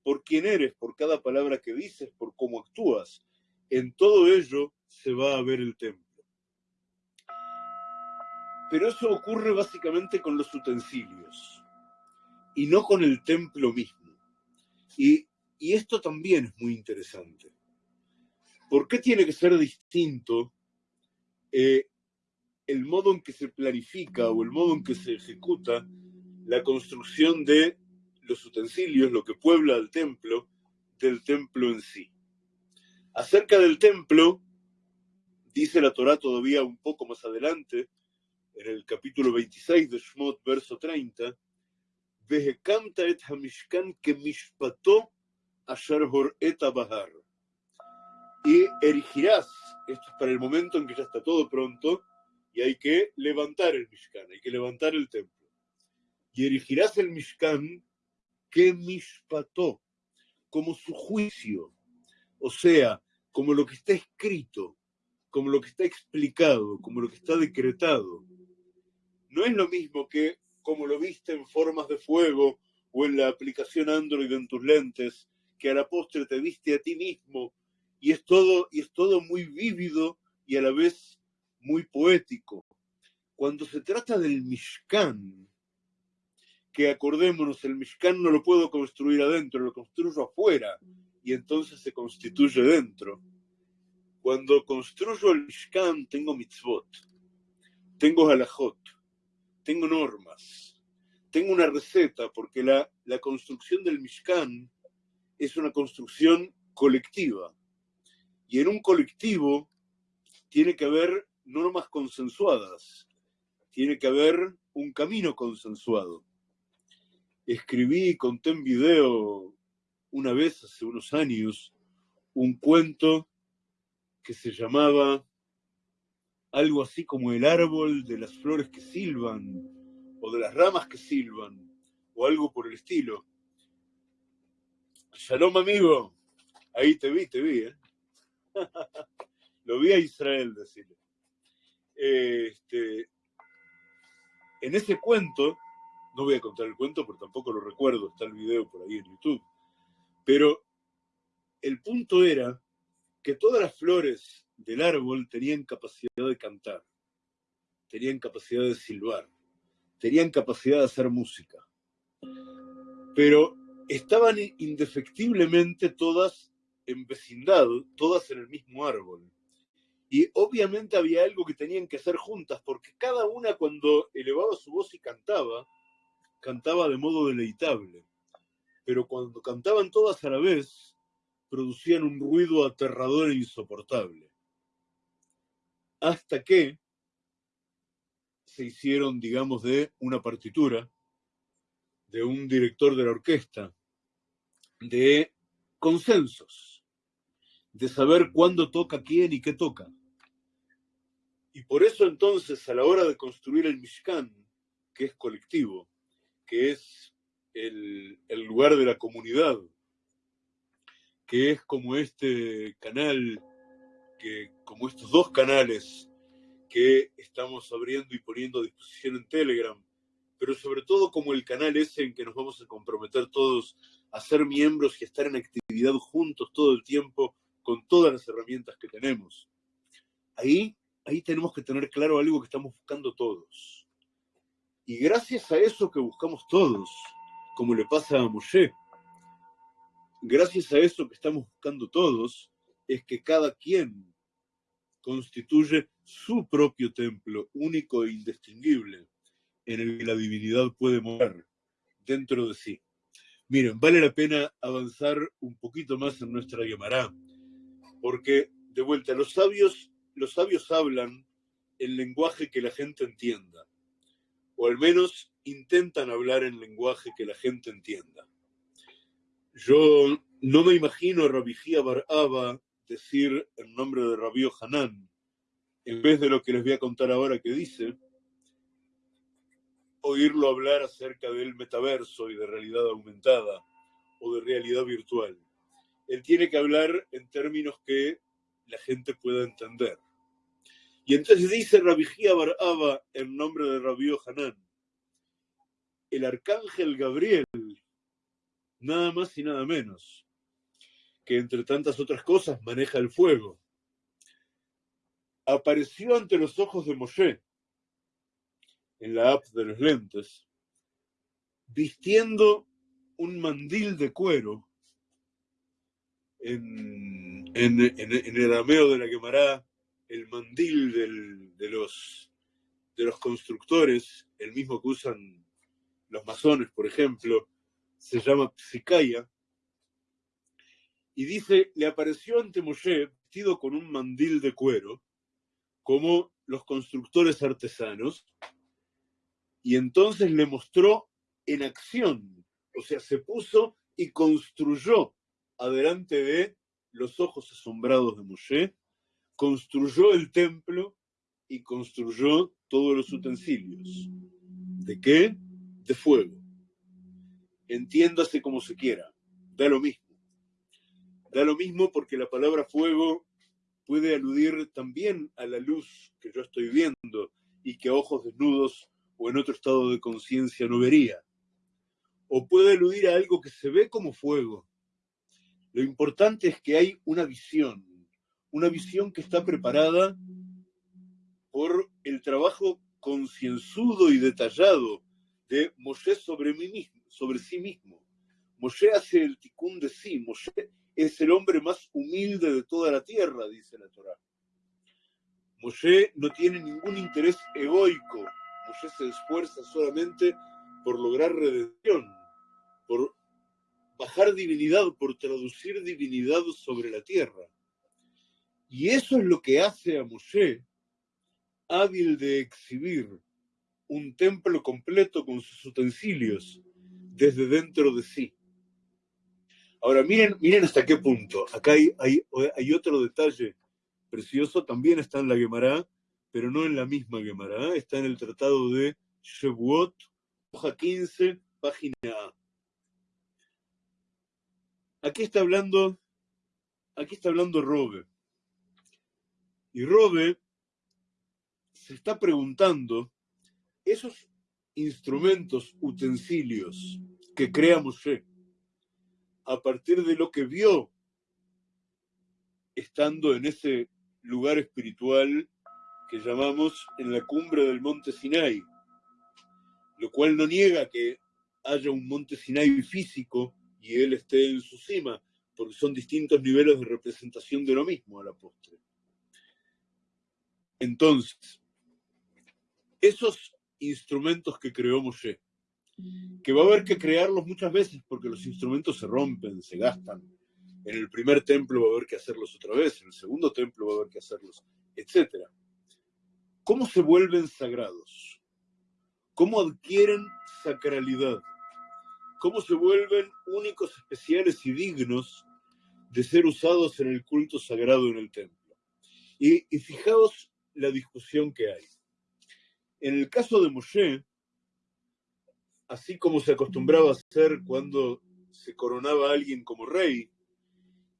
por quién eres, por cada palabra que dices, por cómo actúas, en todo ello se va a ver el templo. Pero eso ocurre básicamente con los utensilios y no con el templo mismo. Y, esto también es muy interesante. ¿Por qué tiene que ser distinto eh, el modo en que se planifica o el modo en que se ejecuta la construcción de los utensilios, lo que puebla el templo, del templo en sí? Acerca del templo, dice la Torá todavía un poco más adelante, en el capítulo 26 de Shmot, verso 30, Vehekamta et hamishkan que mishpato asher. Y erigirás, esto es para el momento en que ya está todo pronto, y hay que levantar el Mishkan, hay que levantar el templo. Y erigirás el Mishkan que mishpató, como su juicio, o sea, como lo que está escrito, como lo que está explicado, como lo que está decretado no es lo mismo que como lo viste en formas de fuego o en la aplicación Android en tus lentes, que a la postre te viste a ti mismo y es todo, y es todo muy vívido y a la vez muy poético. Cuando se trata del Mishkan, que acordémonos, el Mishkan no lo puedo construir adentro, lo construyo afuera y entonces se constituye dentro. Cuando construyo el Mishkan tengo mitzvot, tengo halajot, tengo normas, tengo una receta, porque la, la construcción del Mishkan es una construcción colectiva. Y en un colectivo tiene que haber normas consensuadas, tiene que haber un camino consensuado. Escribí y conté en video una vez, hace unos años, un cuento que se llamaba algo así como el árbol de las flores que silban, o de las ramas que silban, o algo por el estilo. Shalom, amigo. Ahí te vi, te vi, ¿eh? Lo vi a Israel decirle. Este, en ese cuento, no voy a contar el cuento porque tampoco lo recuerdo, está el video por ahí en YouTube, pero el punto era que todas las flores del árbol tenían capacidad de cantar, tenían capacidad de silbar, tenían capacidad de hacer música. Pero estaban indefectiblemente todas en vecindad, todas en el mismo árbol. Y obviamente había algo que tenían que hacer juntas, porque cada una cuando elevaba su voz y cantaba, cantaba de modo deleitable. Pero cuando cantaban todas a la vez, producían un ruido aterrador e insoportable hasta que se hicieron, digamos, de una partitura, de un director de la orquesta, de consensos, de saber cuándo toca quién y qué toca. Y por eso entonces a la hora de construir el Mishkan, que es colectivo, que es el, lugar de la comunidad, que es como este canal que como estos dos canales que estamos abriendo y poniendo a disposición en Telegram, pero sobre todo como el canal ese en que nos vamos a comprometer todos a ser miembros y a estar en actividad juntos todo el tiempo con todas las herramientas que tenemos. Ahí, ahí tenemos que tener claro algo que estamos buscando todos. Y gracias a eso que buscamos todos, como le pasa a Moshe, gracias a eso que estamos buscando todos, es que cada quien constituye su propio templo, único e indistinguible, en el que la divinidad puede morar dentro de sí. Miren, vale la pena avanzar un poquito más en nuestra Gemara, porque de vuelta, los sabios, los sabios hablan el lenguaje que la gente entienda, o al menos intentan hablar en lenguaje que la gente entienda. Yo no me imagino a Rabijía Baraba decir el nombre de Rabío Hanán, en vez de lo que les voy a contar ahora que dice, oírlo hablar acerca del metaverso y de realidad aumentada o de realidad virtual. Él tiene que hablar en términos que la gente pueda entender. Y entonces dice Rabijía Baraba en nombre de Rabío Hanán, el arcángel Gabriel, nada más y nada menos, que entre tantas otras cosas maneja el fuego, apareció ante los ojos de Moshe en la app de los lentes, vistiendo un mandil de cuero en, el arameo de la quemará, el mandil de, los, de los constructores, el mismo que usan los masones, por ejemplo, se llama psicaya, y dice, le apareció ante Moshe vestido con un mandil de cuero, como los constructores artesanos, y entonces le mostró en acción, o sea, se puso y construyó adelante de los ojos asombrados de Moshe, construyó el templo y construyó todos los utensilios. ¿De qué? De fuego. Entiéndase como se quiera, da lo mismo. Da lo mismo porque la palabra fuego puede aludir también a la luz que yo estoy viendo y que a ojos desnudos o en otro estado de conciencia no vería. O puede aludir a algo que se ve como fuego. Lo importante es que hay una visión, una visión que está preparada por el trabajo concienzudo y detallado de Moshe sobre, mí mismo, sobre sí mismo. Moshe hace el ticún de sí, Moshe es el hombre más humilde de toda la tierra, dice la Torá. Moshe no tiene ningún interés egoico, Moshe se esfuerza solamente por lograr redención, por bajar divinidad, por traducir divinidad sobre la tierra. Y eso es lo que hace a Moshe hábil de exhibir un templo completo con sus utensilios desde dentro de sí. Ahora, miren, miren hasta qué punto. Acá hay, hay, otro detalle precioso, también está en la Gemara, pero no en la misma Gemara, está en el tratado de Shevuot, hoja 15, página A. Aquí está hablando, aquí está hablando Robe. Y Robe se está preguntando, esos instrumentos, utensilios que crea Moshe, a partir de lo que vio estando en ese lugar espiritual que llamamos en la cumbre del monte Sinai, lo cual no niega que haya un monte Sinai físico y él esté en su cima, porque son distintos niveles de representación de lo mismo a la postre. Entonces, esos instrumentos que creó Moshe, que va a haber que crearlos muchas veces porque los instrumentos se rompen, se gastan. En el primer templo va a haber que hacerlos otra vez, en el segundo templo va a haber que hacerlos, etc. ¿Cómo se vuelven sagrados? ¿Cómo adquieren sacralidad? ¿Cómo se vuelven únicos, especiales y dignos de ser usados en el culto sagrado en el templo? Y, y fijaos la discusión que hay. En el caso de Moshe, así como se acostumbraba a hacer cuando se coronaba a alguien como rey,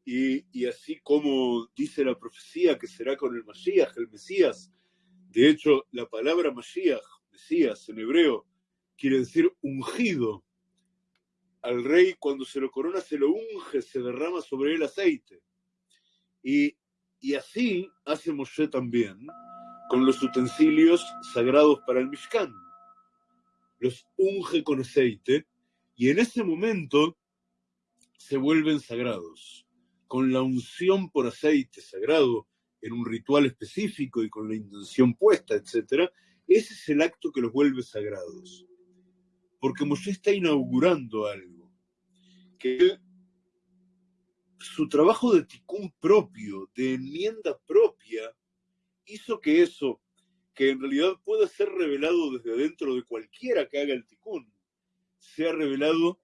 y, así como dice la profecía que será con el Mashiach, el Mesías. De hecho, la palabra Mashiach, Mesías en hebreo, quiere decir ungido. Al rey cuando se lo corona se lo unge, se derrama sobre él aceite. Y, y así hace Moshe también con los utensilios sagrados para el Mishkan los unge con aceite y en ese momento se vuelven sagrados. Con la unción por aceite sagrado en un ritual específico y con la intención puesta, etc., ese es el acto que los vuelve sagrados. Porque Moshe está inaugurando algo, que su trabajo de ticún propio, de enmienda propia, hizo que eso que en realidad puede ser revelado desde dentro de cualquiera que haga el ticún, sea revelado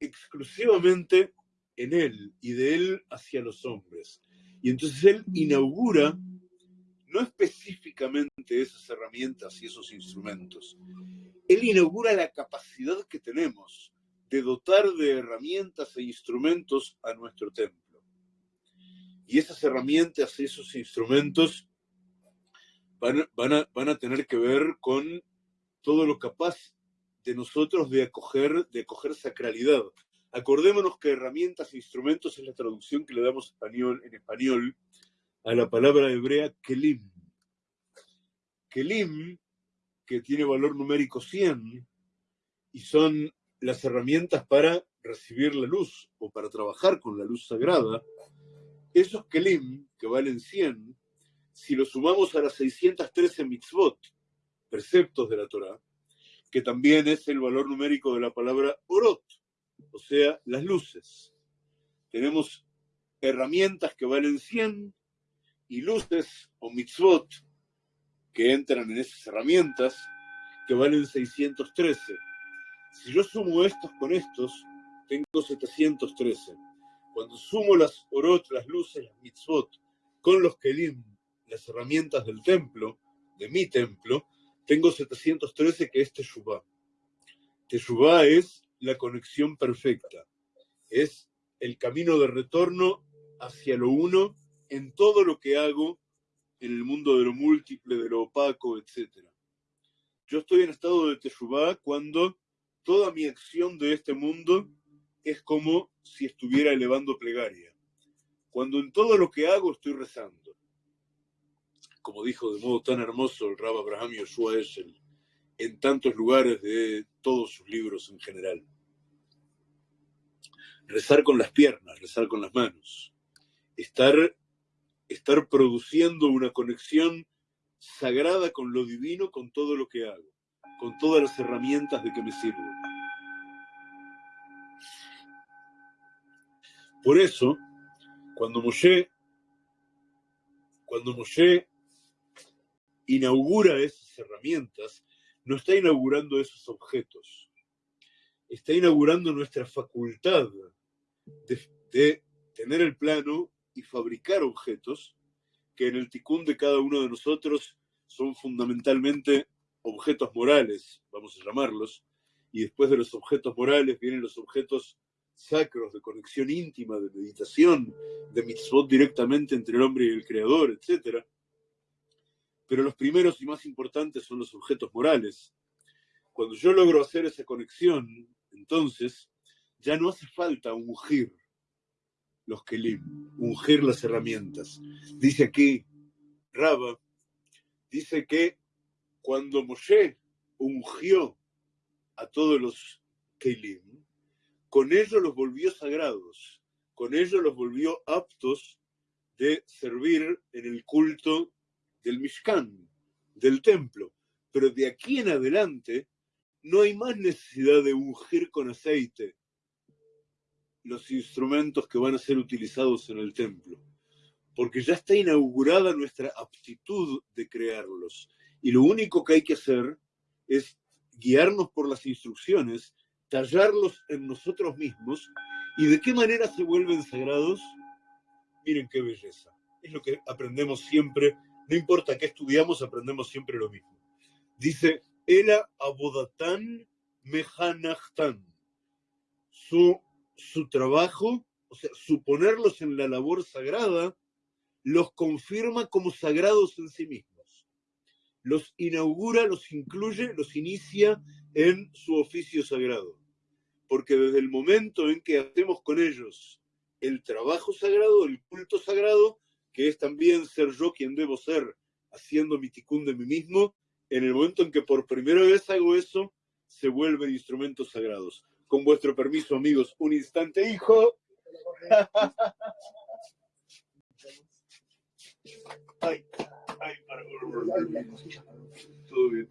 exclusivamente en él y de él hacia los hombres. Y entonces él inaugura no específicamente esas herramientas y esos instrumentos, él inaugura la capacidad que tenemos de dotar de herramientas e instrumentos a nuestro templo. Y esas herramientas y esos instrumentos van, a, van a tener que ver con todo lo capaz de nosotros de acoger, de acoger sacralidad. Acordémonos que herramientas e instrumentos es la traducción que le damos español, en español a la palabra hebrea kelim. Kelim, que tiene valor numérico 100, y son las herramientas para recibir la luz o para trabajar con la luz sagrada, esos kelim, que valen 100, si los sumamos a las 613 mitzvot, preceptos de la Torah, que también es el valor numérico de la palabra orot, o sea, las luces. Tenemos herramientas que valen 100 y luces o mitzvot que entran en esas herramientas que valen 613. Si yo sumo estos con estos, tengo 713. Cuando sumo las orot, las luces, las mitzvot, con los kelim, las herramientas del templo, de mi templo, tengo 713 que es Teshuvah. Teshuvah es la conexión perfecta. Es el camino de retorno hacia lo uno en todo lo que hago en el mundo de lo múltiple, de lo opaco, etc. Yo estoy en estado de Teshuvah cuando toda mi acción de este mundo es como si estuviera elevando plegaria. Cuando en todo lo que hago estoy rezando. Como dijo de modo tan hermoso el Rab Abraham Yoshua Eshel en tantos lugares de todos sus libros en general rezar con las piernas, rezar con las manos, estar, estar produciendo una conexión sagrada con lo divino, con todo lo que hago, con todas las herramientas de que me sirvo. Por eso, cuando Moshe, cuando Moshe inaugura esas herramientas, no está inaugurando esos objetos, está inaugurando nuestra facultad de, tener el plano y fabricar objetos que en el ticún de cada uno de nosotros son fundamentalmente objetos morales, vamos a llamarlos, y después de los objetos morales vienen los objetos sacros de conexión íntima, de meditación, de mitzvot directamente entre el hombre y el creador, etc. Pero los primeros y más importantes son los objetos morales. Cuando yo logro hacer esa conexión, entonces ya no hace falta ungir los kelim, ungir las herramientas. Dice aquí Raba, dice que cuando Moshe ungió a todos los kelim, con ello los volvió sagrados, con ello los volvió aptos de servir en el culto del Mishkan, del templo. Pero de aquí en adelante no hay más necesidad de ungir con aceite los instrumentos que van a ser utilizados en el templo, porque ya está inaugurada nuestra aptitud de crearlos. Y lo único que hay que hacer es guiarnos por las instrucciones, tallarlos en nosotros mismos, y de qué manera se vuelven sagrados. Miren qué belleza. Es lo que aprendemos siempre, no importa qué estudiamos, aprendemos siempre lo mismo. Dice, Ela abodatán mehanachtan. Su su trabajo, o sea, su ponerlos en la labor sagrada, los confirma como sagrados en sí mismos. Los inaugura, los incluye, los inicia en su oficio sagrado. Porque desde el momento en que hacemos con ellos el trabajo sagrado, el culto sagrado, que es también ser yo quien debo ser, haciendo mi ticún de mí mismo, en el momento en que por primera vez hago eso, se vuelven instrumentos sagrados. Con vuestro permiso, amigos, un instante, hijo. Ay, ay, Todo bien.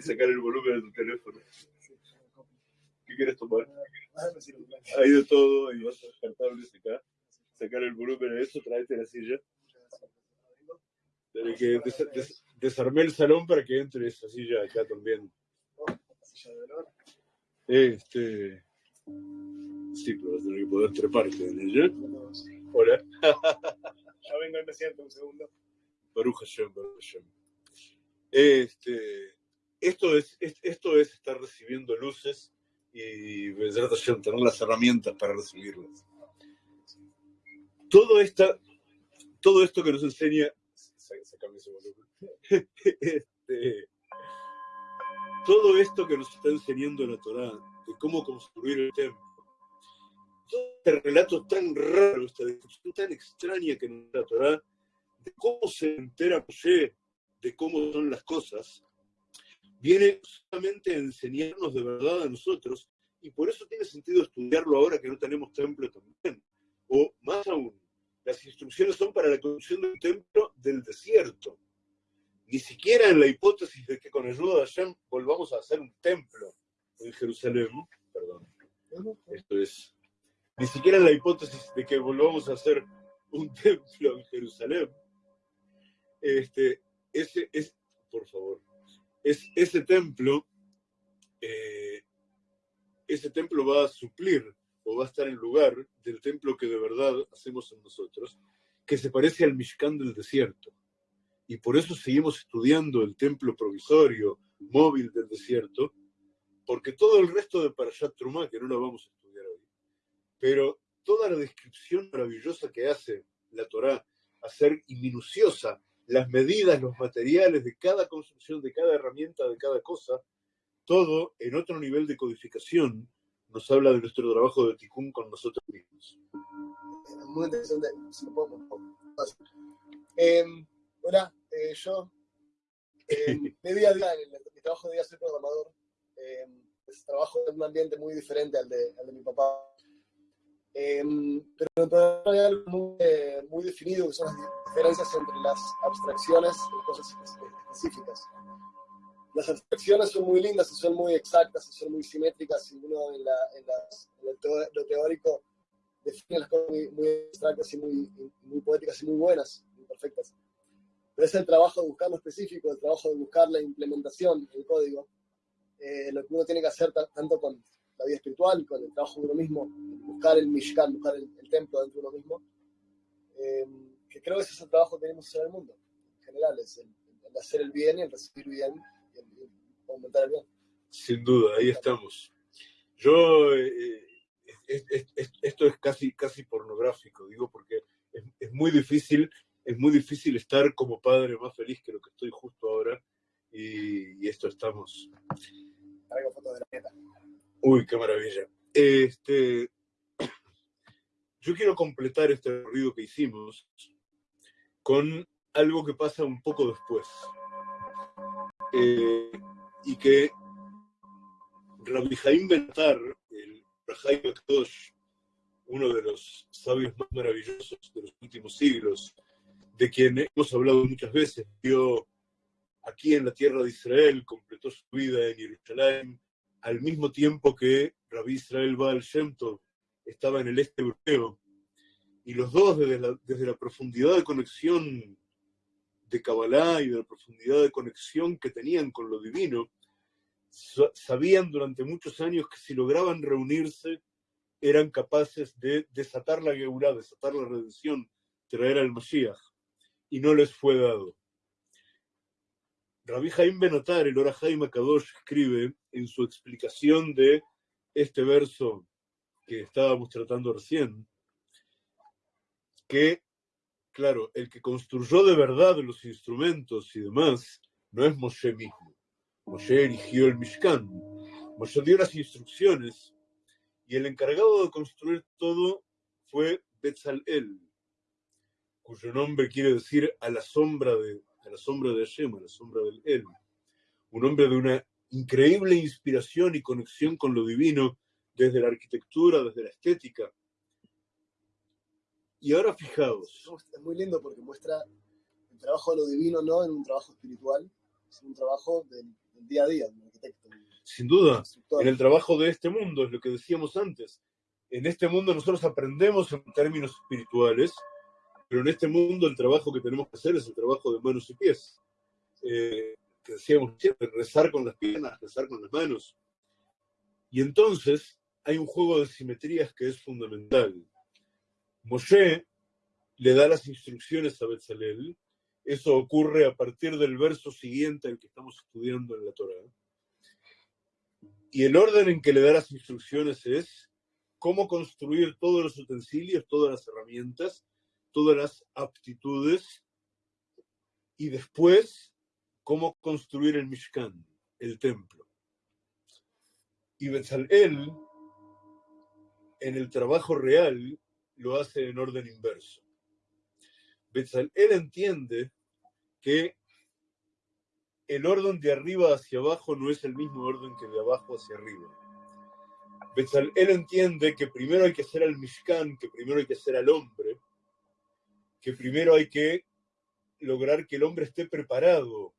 sacar el volumen de tu teléfono. ¿Qué quieres tomar? Hay de todo, hay vas a descartables acá. Sacar el volumen de eso, tráete la silla. que desarmé el salón para que entre esa silla acá también. Este. Sí, pero vas a tener que poder treparte en ella. Hola. ya vengo y me siento un segundo. Baruch Hashem, Baruch Hashem. Este, esto, es, esto es estar recibiendo luces y tener las herramientas para recibirlas. Todo, esta, todo esto que nos enseña. Este, todo esto que nos está enseñando la Torá, de cómo construir el templo, este relato tan raro, esta descripción tan extraña que nos da la Torah, de cómo se entera Moshe de cómo son las cosas, viene solamente a enseñarnos de verdad a nosotros, y por eso tiene sentido estudiarlo ahora que no tenemos templo también. O más aún, las instrucciones son para la construcción de un templo del desierto. Ni siquiera en la hipótesis de que con ayuda de Hashem volvamos a hacer un templo en Jerusalén, perdón, esto es, ni siquiera en la hipótesis de que volvamos a hacer un templo en Jerusalén, este, ese es, por favor, es, ese templo, eh, ese templo va a suplir o va a estar en lugar del templo que de verdad hacemos en nosotros, que se parece al Mishkan del desierto. Y por eso seguimos estudiando el templo provisorio, móvil del desierto, porque todo el resto de Parashat Trumá, que no lo vamos a estudiar hoy, pero toda la descripción maravillosa que hace la Torá, hacer y minuciosa las medidas, los materiales de cada construcción, de cada herramienta, de cada cosa, todo en otro nivel de codificación nos habla de nuestro trabajo de Tikkun con nosotros mismos. Muy interesante. Eh, hola, eh, yo eh, de día a día, mi trabajo de día soy programador. Eh, pues, trabajo en un ambiente muy diferente al de, al de mi papá. Eh, pero hay algo muy, eh, muy, definido que son las diferencias entre las abstracciones y cosas específicas. Las abstracciones son muy lindas y son muy exactas y son muy simétricas y uno en, la, en, las, en el teo, lo teórico define las cosas muy, muy abstractas y muy, muy, poéticas y muy buenas, muy perfectas. Pero es el trabajo de buscar lo específico, el trabajo de buscar la implementación, el código, eh, lo que uno tiene que hacer tanto con la vida espiritual con el trabajo de uno mismo, buscar el Mishkan, buscar el, el templo dentro de uno mismo, eh, que creo que ese es el trabajo que tenemos en el mundo, en general, es el, el hacer el bien y el recibir bien y el, el aumentar el bien. Sin duda, ahí estamos. Yo, eh, es, es, es, esto es casi, casi pornográfico, digo, porque es, muy difícil, es muy difícil estar como padre más feliz que lo que estoy justo ahora, y, y esto estamos. Traigo fotos de la neta. Uy, qué maravilla. Este, yo quiero completar este ruido que hicimos con algo que pasa un poco después. Eh, y que Rabbi Jaim Bentar, el uno de los sabios más maravillosos de los últimos siglos, de quien hemos hablado muchas veces, vio aquí en la tierra de Israel, completó su vida en Jerusalén, al mismo tiempo que Rabbi Israel Baal Shem Tov estaba en el este europeo, y los dos desde la, desde la profundidad de conexión de Kabbalah y de la profundidad de conexión que tenían con lo divino, sabían durante muchos años que si lograban reunirse eran capaces de desatar la Geulah, desatar la redención, traer al Mashiach, y no les fue dado. Rabbi Jaim Benatar, el Ora Jaim Akadosh, escribe en su explicación de este verso que estábamos tratando recién, que, claro, el que construyó de verdad los instrumentos y demás no es Moshe mismo. Moshe erigió el Mishkan. Moshe dio las instrucciones y el encargado de construir todo fue Betzalel, cuyo nombre quiere decir a la sombra de, a la sombra de Hashem, a la sombra del El. Un hombre de una increíble inspiración y conexión con lo divino desde la arquitectura, desde la estética. Y ahora fijaos. Es muy lindo porque muestra el trabajo de lo divino no en un trabajo espiritual, sino un trabajo del, del día a día, del arquitecto. Sin duda, en el trabajo de este mundo, es lo que decíamos antes. En este mundo nosotros aprendemos en términos espirituales, pero en este mundo el trabajo que tenemos que hacer es el trabajo de manos y pies. Eh, que decíamos siempre, rezar con las piernas, rezar con las manos. Y entonces hay un juego de simetrías que es fundamental. Moshe le da las instrucciones a Betzalel. Eso ocurre a partir del verso siguiente al que estamos estudiando en la Torah. Y el orden en que le da las instrucciones es cómo construir todos los utensilios, todas las herramientas, todas las aptitudes y después cómo construir el Mishkan, el templo. Y Betzalel en el trabajo real lo hace en orden inverso. Betzalel entiende que el orden de arriba hacia abajo no es el mismo orden que de abajo hacia arriba. Betzalel entiende que primero hay que hacer al Mishkan, que primero hay que hacer al hombre, que primero hay que lograr que el hombre esté preparado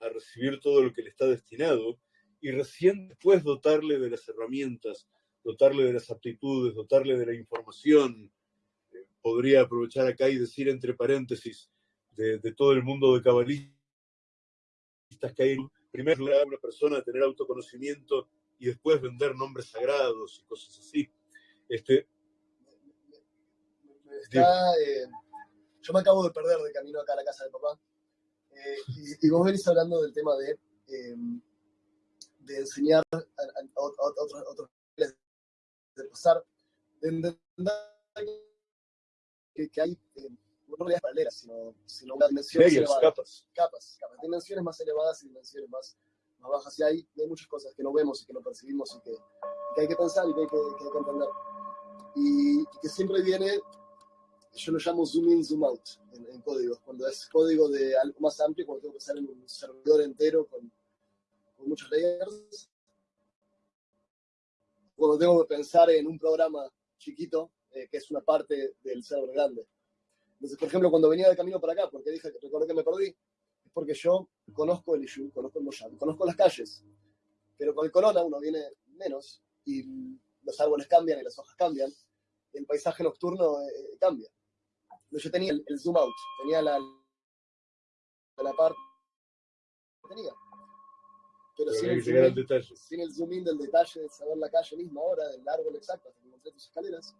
a recibir todo lo que le está destinado y recién después dotarle de las herramientas, dotarle de las aptitudes, dotarle de la información. Eh, podría aprovechar acá y decir entre paréntesis de, todo el mundo de cabalistas que hay, primero a una persona tener autoconocimiento y después vender nombres sagrados y cosas así. Este, eh, yo me acabo de perder de camino acá a la casa de papá. Eh, y, vos venís hablando del tema de, em, de enseñar a, otros, otros de pasar, de entender que, que hay eh, no realidades paralelas, sino, sino dimensiones. Capas. capas. capas, dimensiones más elevadas y dimensiones más, más bajas. Y hay, hay muchas cosas que no vemos y que no percibimos y que, que hay que pensar y que hay que, que, hay entender. Y, y, que siempre viene, yo lo llamo zoom in, zoom out en, en códigos. Cuando es código de algo más amplio, cuando tengo que pensar en un servidor entero con, con muchos layers, cuando tengo que pensar en un programa chiquito, eh, que es una parte del server grande. Entonces, por ejemplo, cuando venía de camino para acá, porque dije recordé que me perdí, es porque yo conozco el Ishu, conozco el Mosham, conozco las calles, pero con el corona uno viene menos y los árboles cambian y las hojas cambian, el paisaje nocturno eh, cambia. Yo tenía el, zoom out, tenía la, la parte tenía pero, sin, el zoom in, sin el zoom in del detalle de saber la calle misma ahora, del árbol exacto, hasta que encontré tus escaleras,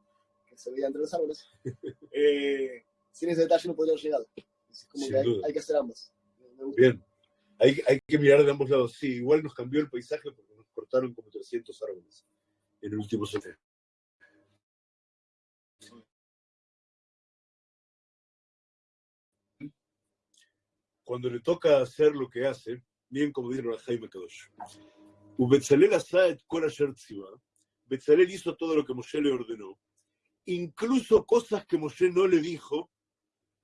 que se veía entre los árboles, eh, sin ese detalle no podría haber llegado. Es como que hay, hay, que hacer ambos. Bien, hay, hay, que mirar de ambos lados. Sí, igual nos cambió el paisaje porque nos cortaron como 300 árboles en el último semestre. Cuando le toca hacer lo que hace, bien como dice Jaime Kadosh. Betzalel Asad Betzalel hizo todo lo que Moshe le ordenó, incluso cosas que Moshe no le dijo,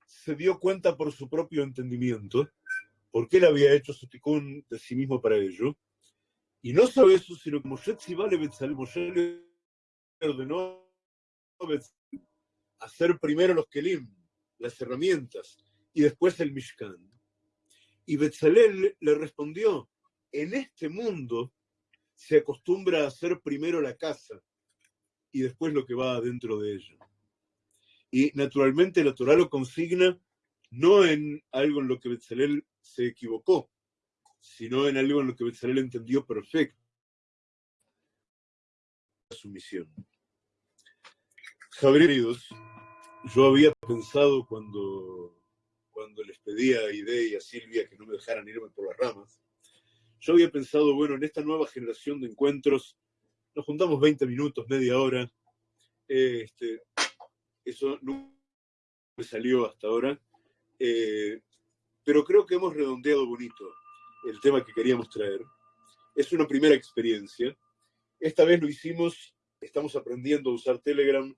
se dio cuenta por su propio entendimiento, porque él había hecho su ticún de sí mismo para ello. Y no solo eso, sino que Moshe Betzalel, Moshe le ordenó hacer primero los kelim, las herramientas, y después el Mishkan. Y Betzalel le respondió, en este mundo se acostumbra a hacer primero la casa y después lo que va adentro de ella. Y naturalmente la Torah lo consigna no en algo en lo que Betzalel se equivocó, sino en algo en lo que Betzalel entendió perfecto su misión. Queridos, yo había pensado cuando cuando les pedía a Ide y a Silvia que no me dejaran irme por las ramas, yo había pensado, bueno, en esta nueva generación de encuentros, nos juntamos 20 minutos, media hora, este, eso no me salió hasta ahora, eh, pero creo que hemos redondeado bonito el tema que queríamos traer. Es una primera experiencia. Esta vez lo hicimos, estamos aprendiendo a usar Telegram,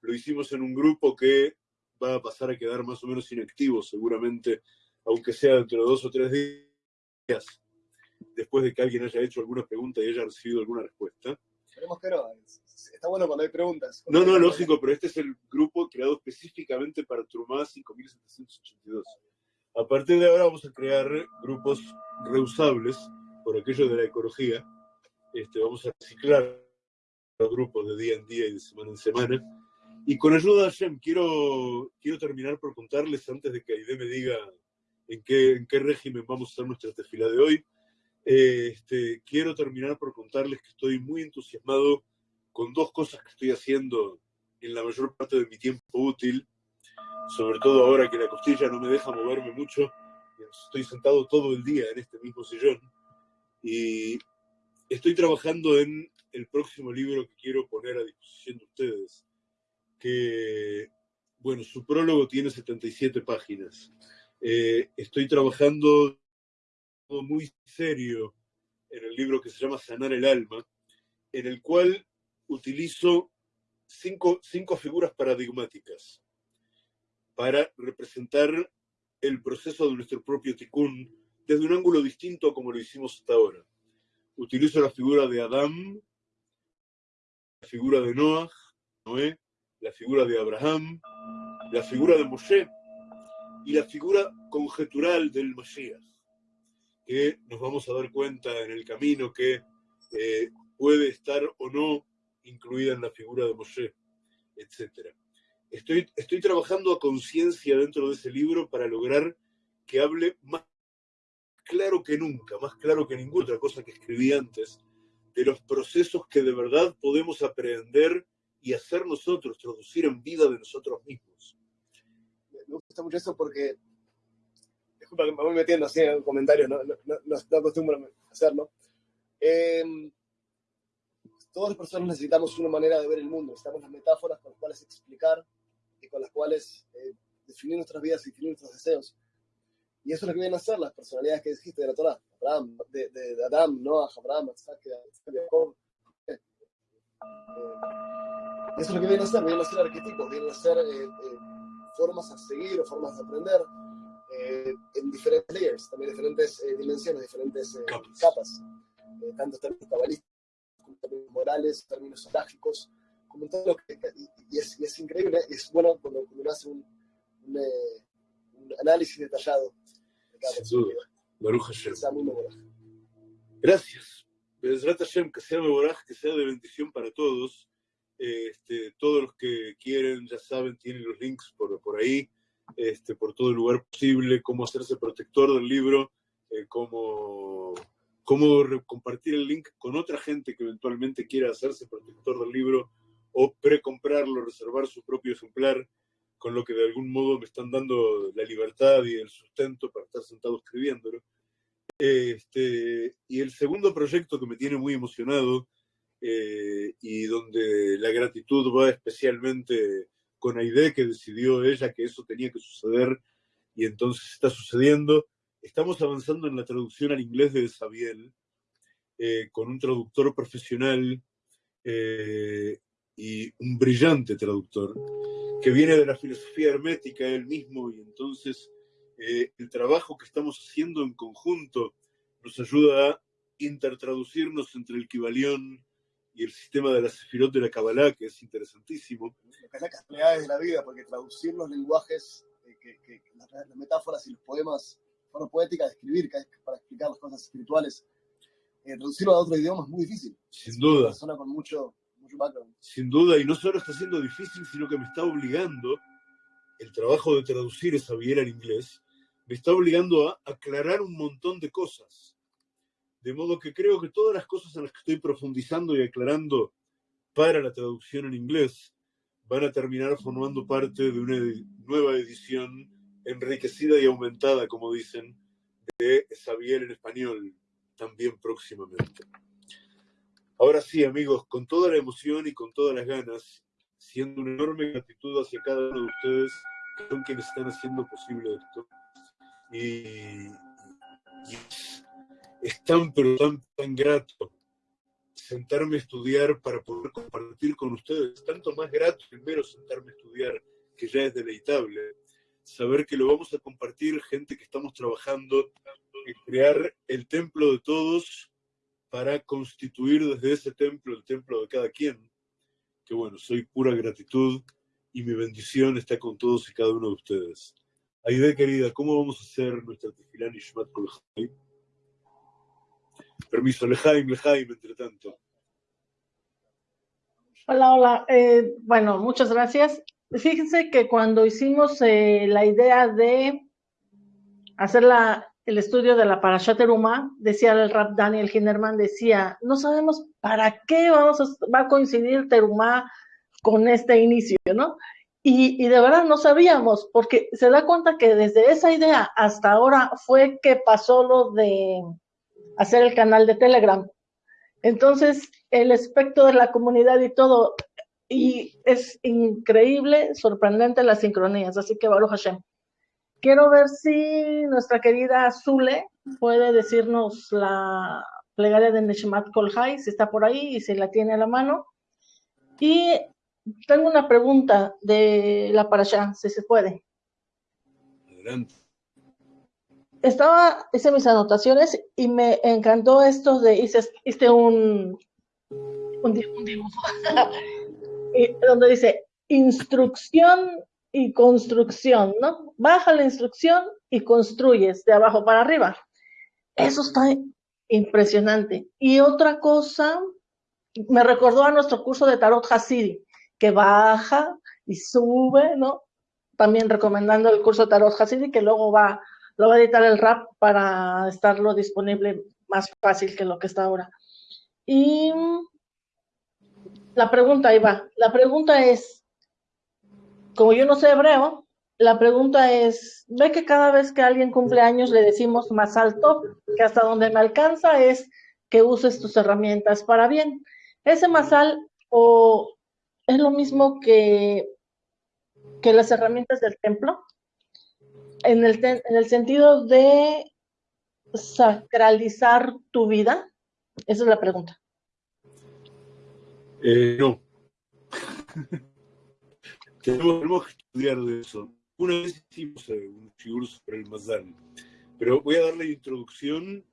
lo hicimos en un grupo que va a pasar a quedar más o menos inactivo seguramente, aunque sea dentro de dos o tres días, después de que alguien haya hecho alguna pregunta y haya recibido alguna respuesta. Esperemos que no. Está bueno cuando hay preguntas. no, no, lógico, pero este es el grupo creado específicamente para Trumá 5782. A partir de ahora vamos a crear grupos reusables, por aquello de la ecología. Este, vamos a reciclar los grupos de día en día y de semana en semana y con ayuda de Hashem, quiero, quiero terminar por contarles, antes de que Aide me diga en qué, en qué régimen vamos a hacer nuestra tefila de hoy, eh, este, quiero terminar por contarles que estoy muy entusiasmado con dos cosas que estoy haciendo en la mayor parte de mi tiempo útil, sobre todo ahora que la costilla no me deja moverme mucho, estoy sentado todo el día en este mismo sillón, y estoy trabajando en el próximo libro que quiero poner a disposición de ustedes que, bueno, su prólogo tiene 77 páginas. Eh, estoy trabajando muy serio en el libro que se llama Sanar el Alma, en el cual utilizo cinco, cinco figuras paradigmáticas para representar el proceso de nuestro propio tikkun desde un ángulo distinto como lo hicimos hasta ahora. Utilizo la figura de Adán, la figura de Noah, Noé, la figura de Abraham, la figura de Moshe y la figura conjetural del Mashiach, que nos vamos a dar cuenta en el camino que eh, puede estar o no incluida en la figura de Moshe, etc. Estoy, estoy trabajando a conciencia dentro de ese libro para lograr que hable más claro que nunca, más claro que ninguna otra cosa que escribí antes, de los procesos que de verdad podemos aprender y hacer nosotros, traducir en vida de nosotros mismos. Me gusta mucho eso porque, disculpa que me voy metiendo así en comentarios, no, no, no, no acostumbro a hacerlo. Eh, todas las personas necesitamos una manera de ver el mundo, necesitamos las metáforas con las cuales explicar y con las cuales eh, definir nuestras vidas y definir nuestros deseos. Y eso es lo que vienen a hacer las personalidades que dijiste de la Torah, Abraham, de, de, de Adam, Noah, Abraham, Isaac, Jacob. Eh, eso es lo que vienen a hacer, vienen a ser arquetipos, vienen a ser eh, eh, formas a seguir o formas de aprender eh, en diferentes layers, también diferentes eh, dimensiones, diferentes eh, Capas. eh, tanto en términos cabalísticos, como en términos morales, términos trágicos, como en todo lo que... Y es, y es increíble, es bueno cuando, cuando uno hace un, un, un análisis detallado de cada Sin duda. Baruch Hashem. Gracias. Hashem, que sea que sea de bendición para todos. Este, todos los que quieren, ya saben, tienen los links por, por ahí, este, por todo el lugar posible, cómo hacerse protector del libro, eh, cómo, cómo compartir el link con otra gente que eventualmente quiera hacerse protector del libro o precomprarlo, reservar su propio ejemplar, con lo que de algún modo me están dando la libertad y el sustento para estar sentado escribiéndolo. Este, y el segundo proyecto que me tiene muy emocionado eh, y donde la gratitud va especialmente con Aide, que decidió ella que eso tenía que suceder y entonces está sucediendo. Estamos avanzando en la traducción al inglés de Sabiel eh, con un traductor profesional eh, y un brillante traductor que viene de la filosofía hermética él mismo y entonces eh, el trabajo que estamos haciendo en conjunto nos ayuda a intertraducirnos entre el Kibalión y el sistema de la Sefirot de la Kabbalah, que es interesantísimo. Es las casualidades de la vida, porque traducir los lenguajes, eh, que, que- que las, las metáforas y los poemas, forma poética de escribir, que es para explicar las cosas espirituales, eh, traducirlo a otro idioma es muy difícil. Sin Es duda. Una persona con mucho, mucho background. Sin duda, y no solo está siendo difícil, sino que me está obligando, el trabajo de traducir esa Biel al inglés, me está obligando a aclarar un montón de cosas. De modo que creo que todas las cosas en las que estoy profundizando y aclarando para la traducción en inglés van a terminar formando parte de una nueva edición enriquecida y aumentada, como dicen, de Sabiel en español, también próximamente. Ahora sí, amigos, con toda la emoción y con todas las ganas, siendo una enorme gratitud hacia cada uno de ustedes, que son quienes están haciendo posible esto. Y, es tan, pero tan, tan grato sentarme a estudiar para poder compartir con ustedes. Tanto más grato el mero sentarme a estudiar, que ya es deleitable. Saber que lo vamos a compartir gente que estamos trabajando en crear el templo de todos para constituir desde ese templo el templo de cada quien. Que bueno, soy pura gratitud y mi bendición está con todos y cada uno de ustedes. Aide, querida, ¿cómo vamos a hacer nuestra tefilá Nishmat Kol Chaim? Permiso, Lejaim, Lejaim, entre tanto. Hola, hola. Eh, bueno, muchas gracias. Fíjense que cuando hicimos eh, la idea de hacer la, el estudio de la Parashat Terumá, decía el rap Daniel Hinderman, decía, no sabemos para qué vamos va a coincidir Terumá con este inicio, ¿no? Y, y de verdad no sabíamos, porque se da cuenta que desde esa idea hasta ahora fue que pasó lo de hacer el canal de Telegram. Entonces, el aspecto de la comunidad y todo, y es increíble, sorprendente las sincronías, así que Baruch Hashem. Quiero ver si nuestra querida Zule puede decirnos la plegaria de Neshmat Kolhai, si está por ahí y si la tiene a la mano. Y tengo una pregunta de la parasha, si se puede. Adelante. Estaba, hice mis anotaciones y me encantó esto de, hice, hice un, un, di- un dibujo, y donde dice instrucción y construcción, ¿no? Baja la instrucción y construyes de abajo para arriba. Eso está impresionante. Y otra cosa, me recordó a nuestro curso de Tarot Hasidi, que baja y sube, ¿no? También recomendando el curso de Tarot Hasidi, que luego va, lo va a editar el RAP para estarlo disponible más fácil que lo que está ahora. Y la pregunta, ahí va, la pregunta es, como yo no sé hebreo, la pregunta es, ve que cada vez que alguien cumple años le decimos más alto, que hasta donde me alcanza es que uses tus herramientas para bien. Ese masal o es lo mismo que, que las herramientas del templo, en el, en el sentido de sacralizar tu vida. Esa es la pregunta. Eh, no. tenemos, que estudiar de eso. Una vez hicimos eh, un shiur sobre el Mazal, pero voy a dar la introducción,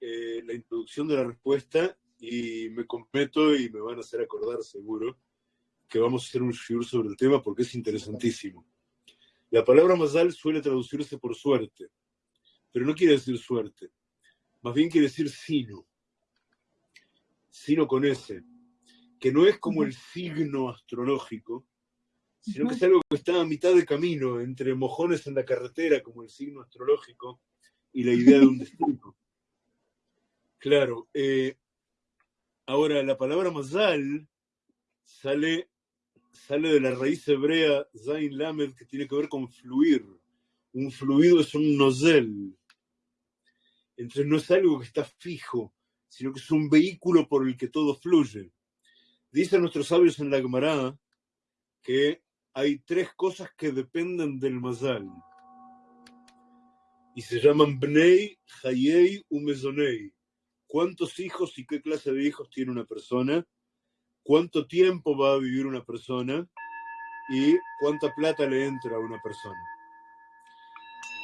eh, la introducción de la respuesta y me comprometo y me van a hacer acordar seguro que vamos a hacer un shiur sobre el tema porque es interesantísimo. La palabra Mazal suele traducirse por suerte, pero no quiere decir suerte, más bien quiere decir sino, sino con S, que no es como el signo astrológico, sino que es algo que está a mitad de camino entre mojones en la carretera, como el signo astrológico, y la idea de un destino. Claro, eh, ahora la palabra mazal sale, sale de la raíz hebrea zain lamed, que tiene que ver con fluir. Un fluido es un nozel. Entonces no es algo que está fijo, sino que es un vehículo por el que todo fluye. Dicen nuestros sabios en la Gemara que hay tres cosas que dependen del mazal. Y se llaman Bnei, Hayei, Umezonei. ¿Cuántos hijos y qué clase de hijos tiene una persona? ¿Cuánto tiempo va a vivir una persona? Y cuánta plata le entra a una persona.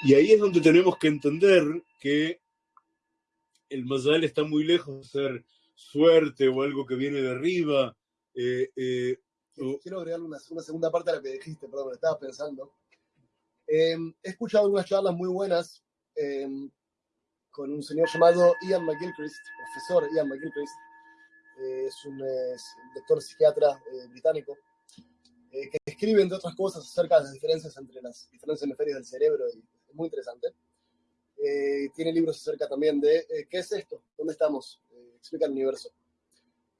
Y ahí es donde tenemos que entender que el mazal está muy lejos de ser suerte o algo que viene de arriba. eh, eh, Quiero agregar una, una segunda parte a lo que dijiste, perdón, estaba pensando. Eh, he escuchado algunas charlas muy buenas eh, con un señor llamado Ian McGilchrist, profesor Ian McGilchrist. Eh, es un eh, doctor psiquiatra eh, británico eh, que escribe, entre otras cosas, acerca de las diferencias entre los diferentes hemisferios del cerebro y es muy interesante. Eh, tiene libros acerca también de eh, qué es esto, dónde estamos, Eh, explica el universo.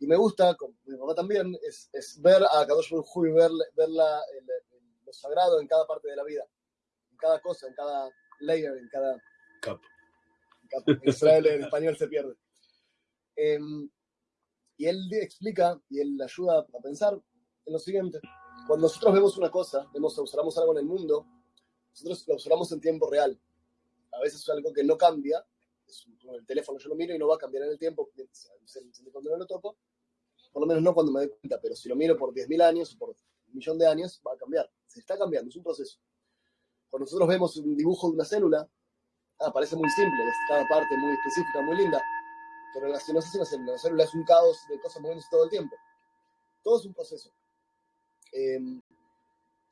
Y me gusta, como mi mamá también, es, es ver a Kadosh Hu y ver, ver la- el- el- lo sagrado en cada parte de la vida, en cada cosa, en cada layer, en cada... Cap. En Israel en español se pierde. Em, y él explica y él ayuda a pensar en lo siguiente. Cuando nosotros vemos una cosa, vemos, observamos algo en el mundo, nosotros lo observamos en tiempo real. A veces es algo que no cambia, es un- el teléfono yo lo miro y no va a cambiar en el tiempo, cuando no lo toco, por lo menos no cuando me doy cuenta, pero si lo miro por 10.000 años o por un millón de años, va a cambiar. Se está cambiando, es un proceso. Cuando nosotros vemos un dibujo de una célula, ah, parece muy simple, es cada parte muy específica, muy linda, pero la, si la célula, la célula es un caos de cosas moviéndose todo el tiempo. Todo es un proceso. Eh,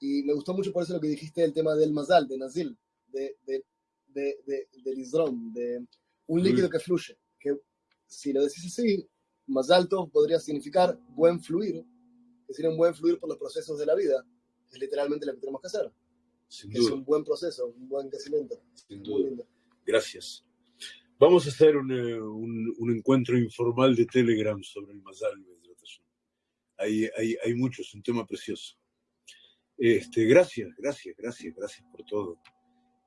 y me gustó mucho por eso lo que dijiste del tema del mazal, de nazil, de, de, de, de, del isrom, de un líquido que fluye. Que si lo decís así, más alto podría significar buen fluir, es decir, un buen fluir por los procesos de la vida. Es literalmente lo que tenemos que hacer. Sin que es duda, un buen proceso, un buen crecimiento. sin duda. lindo. Gracias. Vamos a hacer un, eh, un- un encuentro informal de Telegram sobre el Mazal. Hay, hay, hay mucho, es un tema precioso. Este, gracias, gracias, gracias, gracias por todo.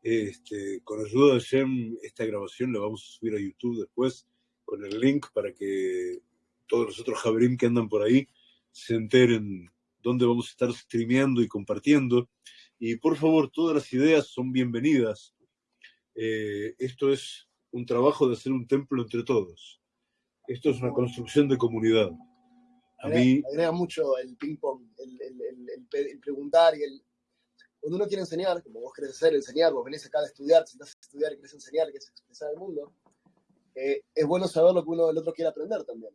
Este, con ayuda de Shem, esta grabación la vamos a subir a YouTube después con el link para que todos los otros Jabrim que andan por ahí se enteren dónde vamos a estar streameando y compartiendo. Y por favor, todas las ideas son bienvenidas. Eh, esto es un trabajo de hacer un templo entre todos. Esto es una construcción de comunidad. A mí, agrega mucho el ping-pong, el, el- el- el el preguntar y el. Cuando uno quiere enseñar, como vos querés hacer, enseñar, vos venís acá a estudiar, te sentás a estudiar y querés enseñar, querés expresar al mundo, eh, es bueno saber lo que uno, el otro quiere aprender también.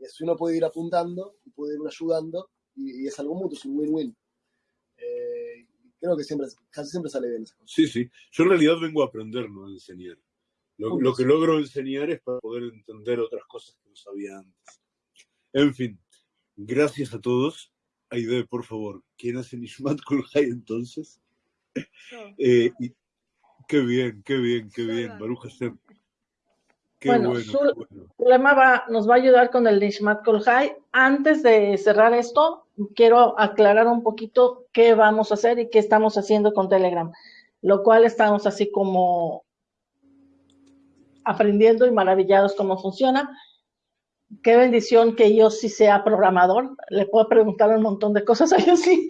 Y así uno puede ir apuntando y puede ir ayudando y, y es algo mutuo, es un win-win. Eh, creo que siempre, casi siempre sale bien esas cosas. sí, sí. Yo en realidad vengo a aprender, no a enseñar. Lo, lo que logro enseñar es para poder entender otras cosas que no sabía antes. En fin, gracias a todos. Aide, por favor, ¿quién hace Nishmat Kulhai entonces? Eh, y- qué bien, qué bien, qué bien, Baruch Hashem. Qué Bueno, bueno, su- qué bueno. Lema va, nos va a ayudar con el Nishmat Kolhai. Antes de cerrar esto, quiero aclarar un poquito qué vamos a hacer y qué estamos haciendo con Telegram, lo cual estamos así como aprendiendo y maravillados cómo funciona. Qué bendición que yo sí sea programador, le puedo preguntar un montón de cosas a yo sí.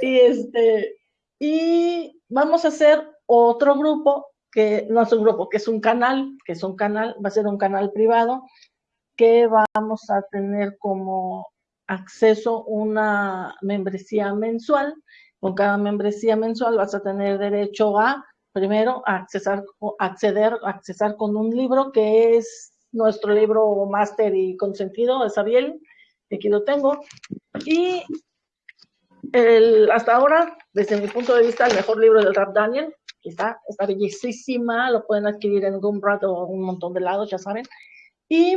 y este, y vamos a hacer otro grupo que no es un grupo, que es un canal, que es un canal, va a ser un canal privado, que vamos a tener como acceso una membresía mensual. Con cada membresía mensual vas a tener derecho a, primero, accesar, acceder, accesar con un libro que es nuestro libro máster y consentido de Sabiel, que aquí lo tengo. Y el, hasta ahora, desde mi punto de vista, el mejor libro del Rap Daniel, está, está bellísima, lo pueden adquirir en Gumroad o un montón de lados, ya saben. Y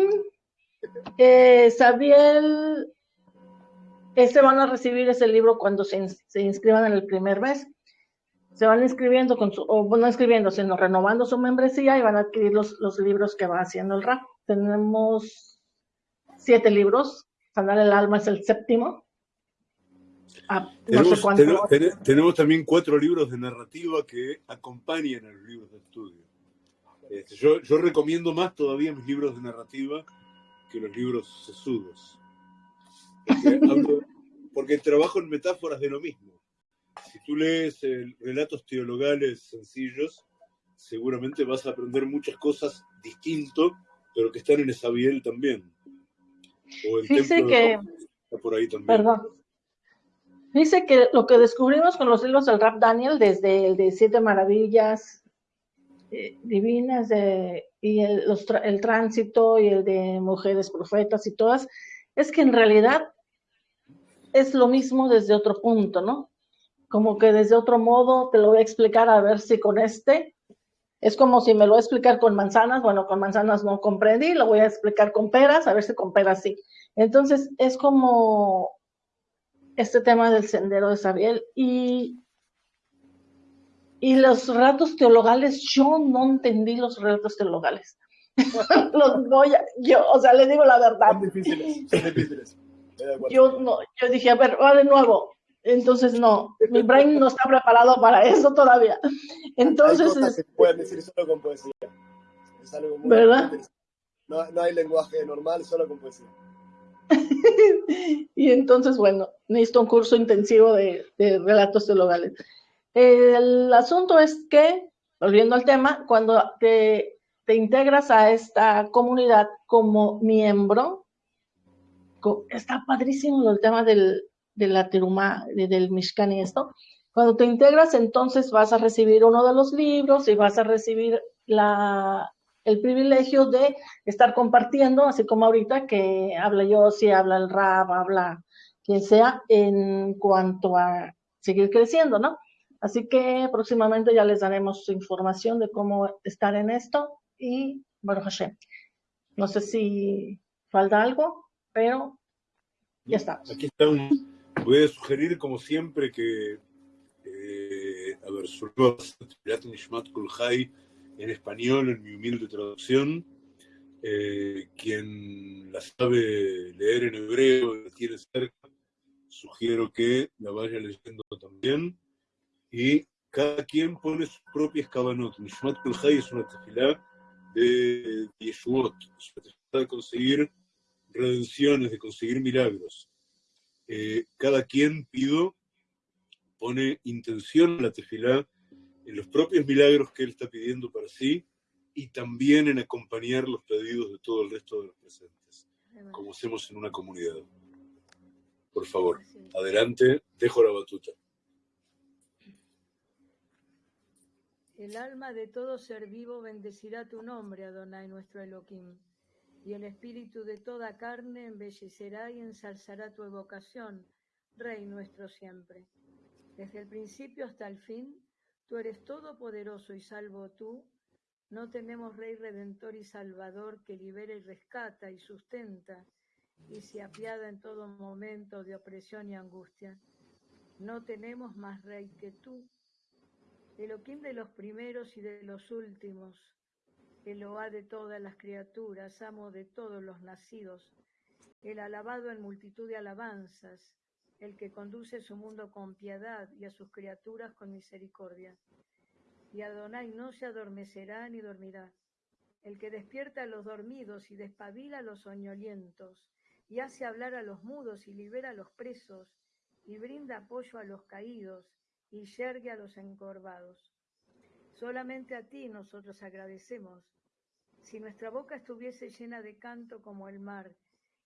eh, Sabiel, este van a recibir ese libro cuando se inscriban en el primer mes. Se van inscribiendo, con su, o no inscribiendo, sino renovando su membresía y van a adquirir los, los libros que va haciendo el rap. Tenemos siete libros, Sanar el alma es el séptimo. Ah, no sé Tenemos, cuánto. también cuatro libros de narrativa que acompañan a los libros de estudio. Este, yo, yo recomiendo más todavía mis libros de narrativa que los libros sesudos. Porque, hablo- porque trabajo en metáforas de lo mismo. Si tú lees eh, relatos teologales sencillos, seguramente vas a aprender muchas cosas distinto, pero que están en Esabiel también. O el Dice que- está por ahí también. Perdón. Dice que lo que descubrimos con los libros del Rap Daniel, desde el de Siete Maravillas eh, Divinas de- y el, los tra- el Tránsito y el de Mujeres Profetas y todas, es que en realidad es lo mismo desde otro punto, ¿no? Como que desde otro modo te lo voy a explicar a ver si con este es como si me lo voy a explicar con manzanas, bueno, con manzanas no comprendí, lo voy a explicar con peras, a ver si con peras sí. Entonces es como este tema del sendero de Sabiel y, y los relatos teologales, yo no entendí los relatos teologales. los yo, o sea, les digo la verdad, Son difíciles, son difíciles. Yo no, yo dije, a ver, va de nuevo. Entonces no, mi brain no está preparado para eso todavía. Hay Entonces, cosas que se pueden decir solo con poesía. Es algo muy ¿Verdad? No, no hay lenguaje normal, solo con poesía. y entonces, bueno, necesito un curso intensivo de, de relatos teologales. El asunto es que, volviendo al tema, cuando te, te integras a esta comunidad como miembro, está padrísimo el tema del, de la teruma, de- del Mishkan y esto. Cuando te integras, entonces vas a recibir uno de los libros y vas a recibir la, el privilegio de estar compartiendo, así como ahorita que habla yo, si habla el rap, habla quien sea, en cuanto a seguir creciendo, ¿no? Así que próximamente ya les daremos información de cómo estar en esto y, bueno, Hashem, no sé si falta algo, pero ya estamos. Aquí está un- Voy a sugerir, como siempre, que. eh, a ver, Nishmat Kol Chai en español, en mi humilde traducción. Eh, quien la sabe leer en hebreo y la tiene cerca, sugiero que la vaya leyendo también. Y cada quien pone sus propias kabanot. Nishmat Kol Chai es una tefilá de Yeshuot, es una tefilá de conseguir redenciones, de conseguir milagros eh, cada quien pido pone intención en la tefilá en los propios milagros que él está pidiendo para sí y también en acompañar los pedidos de todo el resto de los presentes, como hacemos en una comunidad. Por favor, adelante, dejo la batuta. El alma de todo ser vivo bendecirá tu nombre, Adonai nuestro Elohim, y el espíritu de toda carne embellecerá y ensalzará tu evocación, Rey nuestro siempre. Desde el principio hasta el fin, tú eres todopoderoso y salvo tú. No tenemos Rey redentor y salvador que libera y rescata y sustenta y se apiada en todo momento de opresión y angustia. No tenemos más Rey que tú. Elohim de los primeros y de los últimos, Eloá de todas las criaturas, amo de todos los nacidos, el alabado en multitud de alabanzas, el que conduce su mundo con piedad y a sus criaturas con misericordia. Y Adonai no se adormecerá ni dormirá, el que despierta a los dormidos y despabila a los soñolientos, y hace hablar a los mudos y libera a los presos, y brinda apoyo a los caídos, y yergue a los encorvados. Solamente a ti nosotros agradecemos. Si nuestra boca estuviese llena de canto como el mar,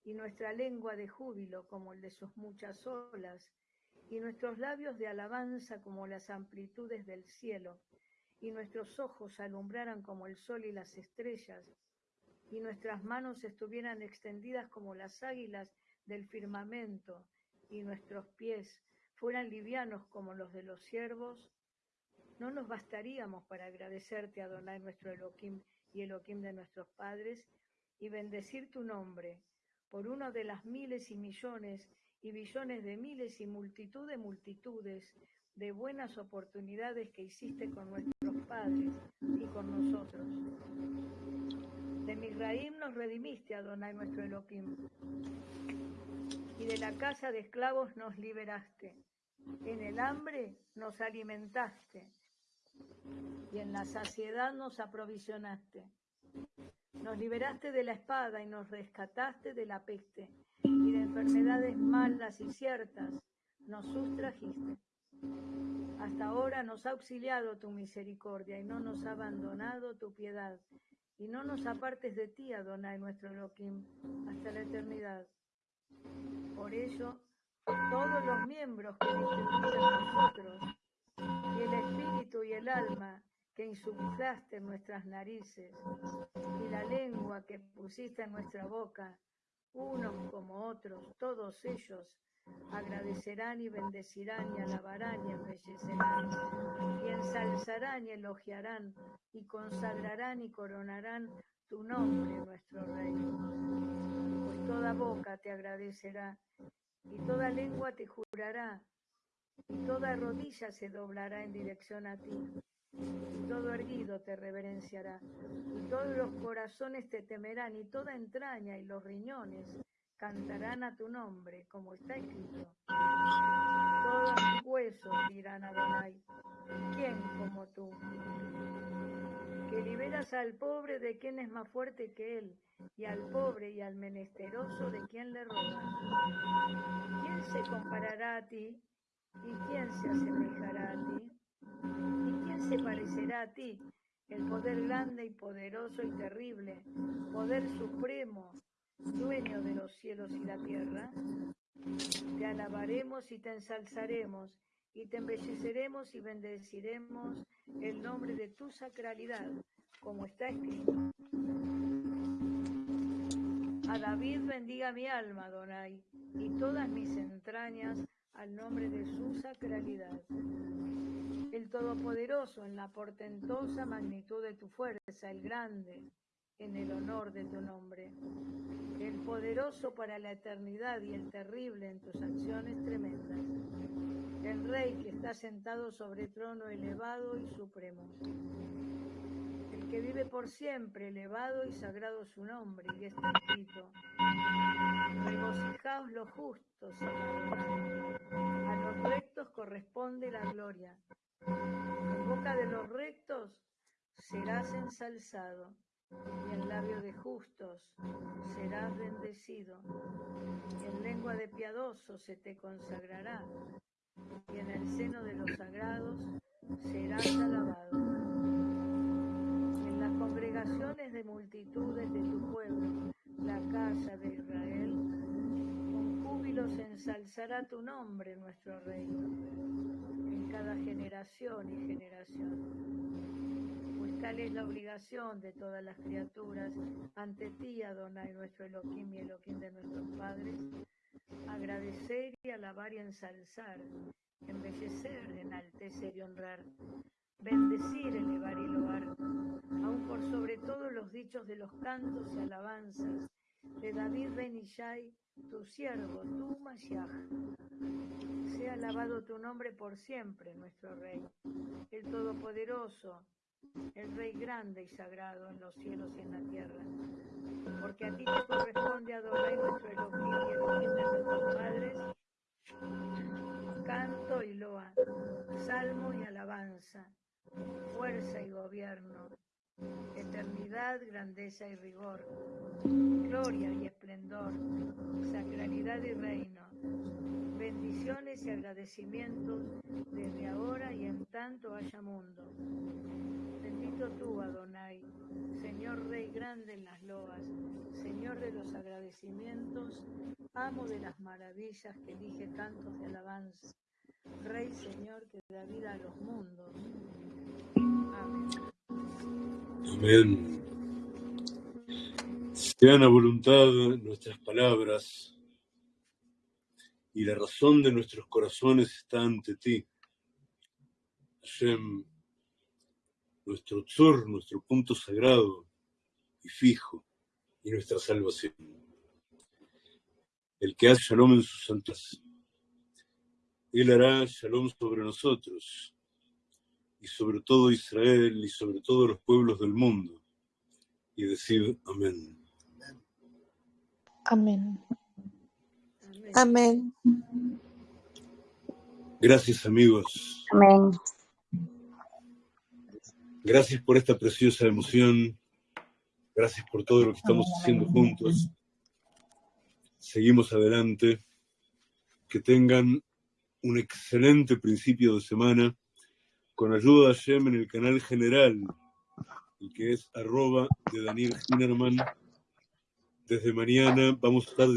y nuestra lengua de júbilo como el de sus muchas olas, y nuestros labios de alabanza como las amplitudes del cielo, y nuestros ojos alumbraran como el sol y las estrellas, y nuestras manos estuvieran extendidas como las águilas del firmamento, y nuestros pies fueran livianos como los de los siervos, no nos bastaríamos para agradecerte, Adonai, nuestro Elohim y Elohim de nuestros padres, y bendecir tu nombre por uno de las miles y millones y billones de miles y multitud de multitudes de buenas oportunidades que hiciste con nuestros padres y con nosotros. De Misraim nos redimiste, Adonai, nuestro Elohim, y de la casa de esclavos nos liberaste. En el hambre nos alimentaste y en la saciedad nos aprovisionaste. Nos liberaste de la espada y nos rescataste de la peste y de enfermedades malas y ciertas nos sustrajiste. Hasta ahora nos ha auxiliado tu misericordia y no nos ha abandonado tu piedad. Y no nos apartes de ti, Adonai, nuestro Elohim, hasta la eternidad. Por ello, todos los miembros que distribuiste en nosotros, y el alma que insuflaste en nuestras narices, y la lengua que pusiste en nuestra boca, unos como otros, todos ellos agradecerán y bendecirán y alabarán y embellecerán y ensalzarán y elogiarán y consagrarán y coronarán tu nombre, nuestro Rey. Pues toda boca te agradecerá y toda lengua te jurará y toda rodilla se doblará en dirección a ti y todo erguido te reverenciará y todos los corazones te temerán y toda entraña y los riñones cantarán a tu nombre, como está escrito. Todos mis huesos dirán a Adonai, ¿quién como tú? Que liberas al pobre de quien es más fuerte que él, y al pobre y al menesteroso de quien le roba. ¿Quién se comparará a ti? ¿Y quién se asemejará a ti? ¿Y quién se parecerá a ti? El poder grande y poderoso y terrible, poder supremo, dueño de los cielos y la tierra. Te alabaremos y te ensalzaremos, y te embelleceremos y bendeciremos el nombre de tu sacralidad, como está escrito. A David bendiga mi alma, Adonai, y todas mis entrañas al nombre de su sacralidad. El Todopoderoso en la portentosa magnitud de tu fuerza, el grande en el honor de tu nombre. El poderoso para la eternidad y el terrible en tus acciones tremendas. El Rey que está sentado sobre trono elevado y supremo. El que vive por siempre, elevado y sagrado su nombre, y está escrito. Regocijaos los justos, a los rectos corresponde la gloria. En boca de los rectos serás ensalzado y en labio de justos serás bendecido, en lengua de piadosos se te consagrará, y en el seno de los sagrados serás alabado. En las congregaciones de multitudes de tu pueblo, la casa de Israel, ensalzará tu nombre nuestro reino, en cada generación y generación. Pues tal es la obligación de todas las criaturas ante ti, Adonai, nuestro Elohim y Elohim de nuestros padres, agradecer y alabar y ensalzar, embellecer, enaltecer y honrar, bendecir, elevar y loar, aun por sobre todo los dichos de los cantos y alabanzas de David Ben Ishai, tu siervo, tu Mashiach. Sea alabado tu nombre por siempre, nuestro Rey, el Todopoderoso, el Rey grande y sagrado en los cielos y en la tierra. Porque a ti te corresponde adorar nuestro Elohim y Elohim de nuestros padres, canto y loa, salmo y alabanza, fuerza y gobierno, eternidad, grandeza y rigor, gloria y esplendor, sacralidad y reino, bendiciones y agradecimientos desde ahora y en tanto haya mundo. Bendito tú, Adonai, Señor Rey grande en las loas, Señor de los agradecimientos, amo de las maravillas que elige cantos de alabanza, Rey Señor que da vida a los mundos. Amén. Amén. Sean a voluntad nuestras palabras y la razón de nuestros corazones está ante ti. Hashem, nuestro tzur, nuestro punto sagrado y fijo, y nuestra salvación. El que hace shalom en sus santas, él hará shalom sobre nosotros y sobre todo Israel y sobre todos los pueblos del mundo. Y decir amén. Amén. Amén. Amén. Gracias amigos. Amén. Gracias por esta preciosa emoción. Gracias por todo lo que estamos haciendo juntos. Seguimos adelante. Que tengan un excelente principio de semana con ayuda de Hashem en el canal general, el que es arroba de Daniel Hinerman. Desde mañana vamos a estar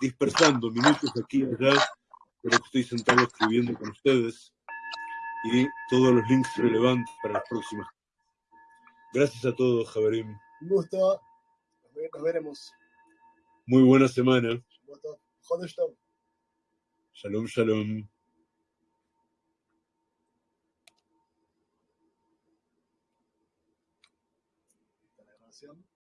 dispersando minutos aquí y allá, pero estoy sentado escribiendo con ustedes y todos los links relevantes para las próximas. Gracias a todos, Javerim. Un gusto. Nos ve- Nos veremos. Muy buena semana. Shalom, shalom.